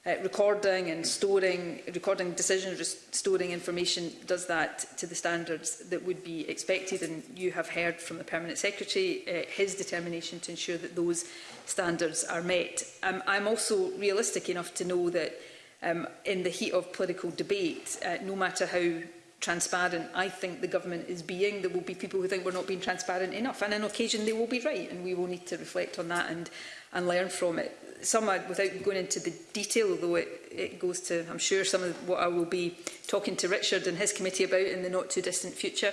Uh, recording and storing, recording decisions, storing information does that to the standards that would be expected. And you have heard from the Permanent Secretary uh, his determination to ensure that those standards are met. Um, I'm also realistic enough to know that um, in the heat of political debate, uh, no matter how transparent I think the government is being, there will be people who think we're not being transparent enough. And on occasion they will be right and we will need to reflect on that and, and learn from it some, without going into the detail, although it, it goes to, I'm sure, some of what I will be talking to Richard and his committee about in the not-too-distant future,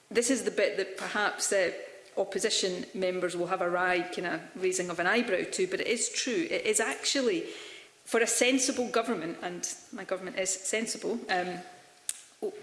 this is the bit that perhaps uh, opposition members will have a wry kind of raising of an eyebrow to, but it is true. It is actually for a sensible government, and my government is sensible, um,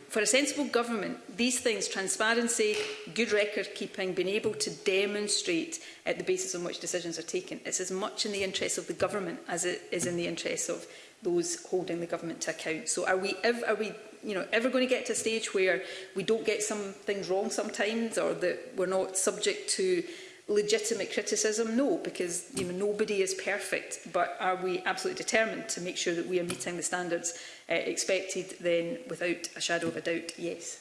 for a sensible government, these things, transparency, good record keeping, being able to demonstrate at the basis on which decisions are taken, it's as much in the interest of the government as it is in the interest of those holding the government to account. So are we, ever, are we you know, ever going to get to a stage where we don't get some things wrong sometimes or that we're not subject to legitimate criticism? No, because you know, nobody is perfect, but are we absolutely determined to make sure that we are meeting the standards uh, expected, then without a shadow of a doubt, yes.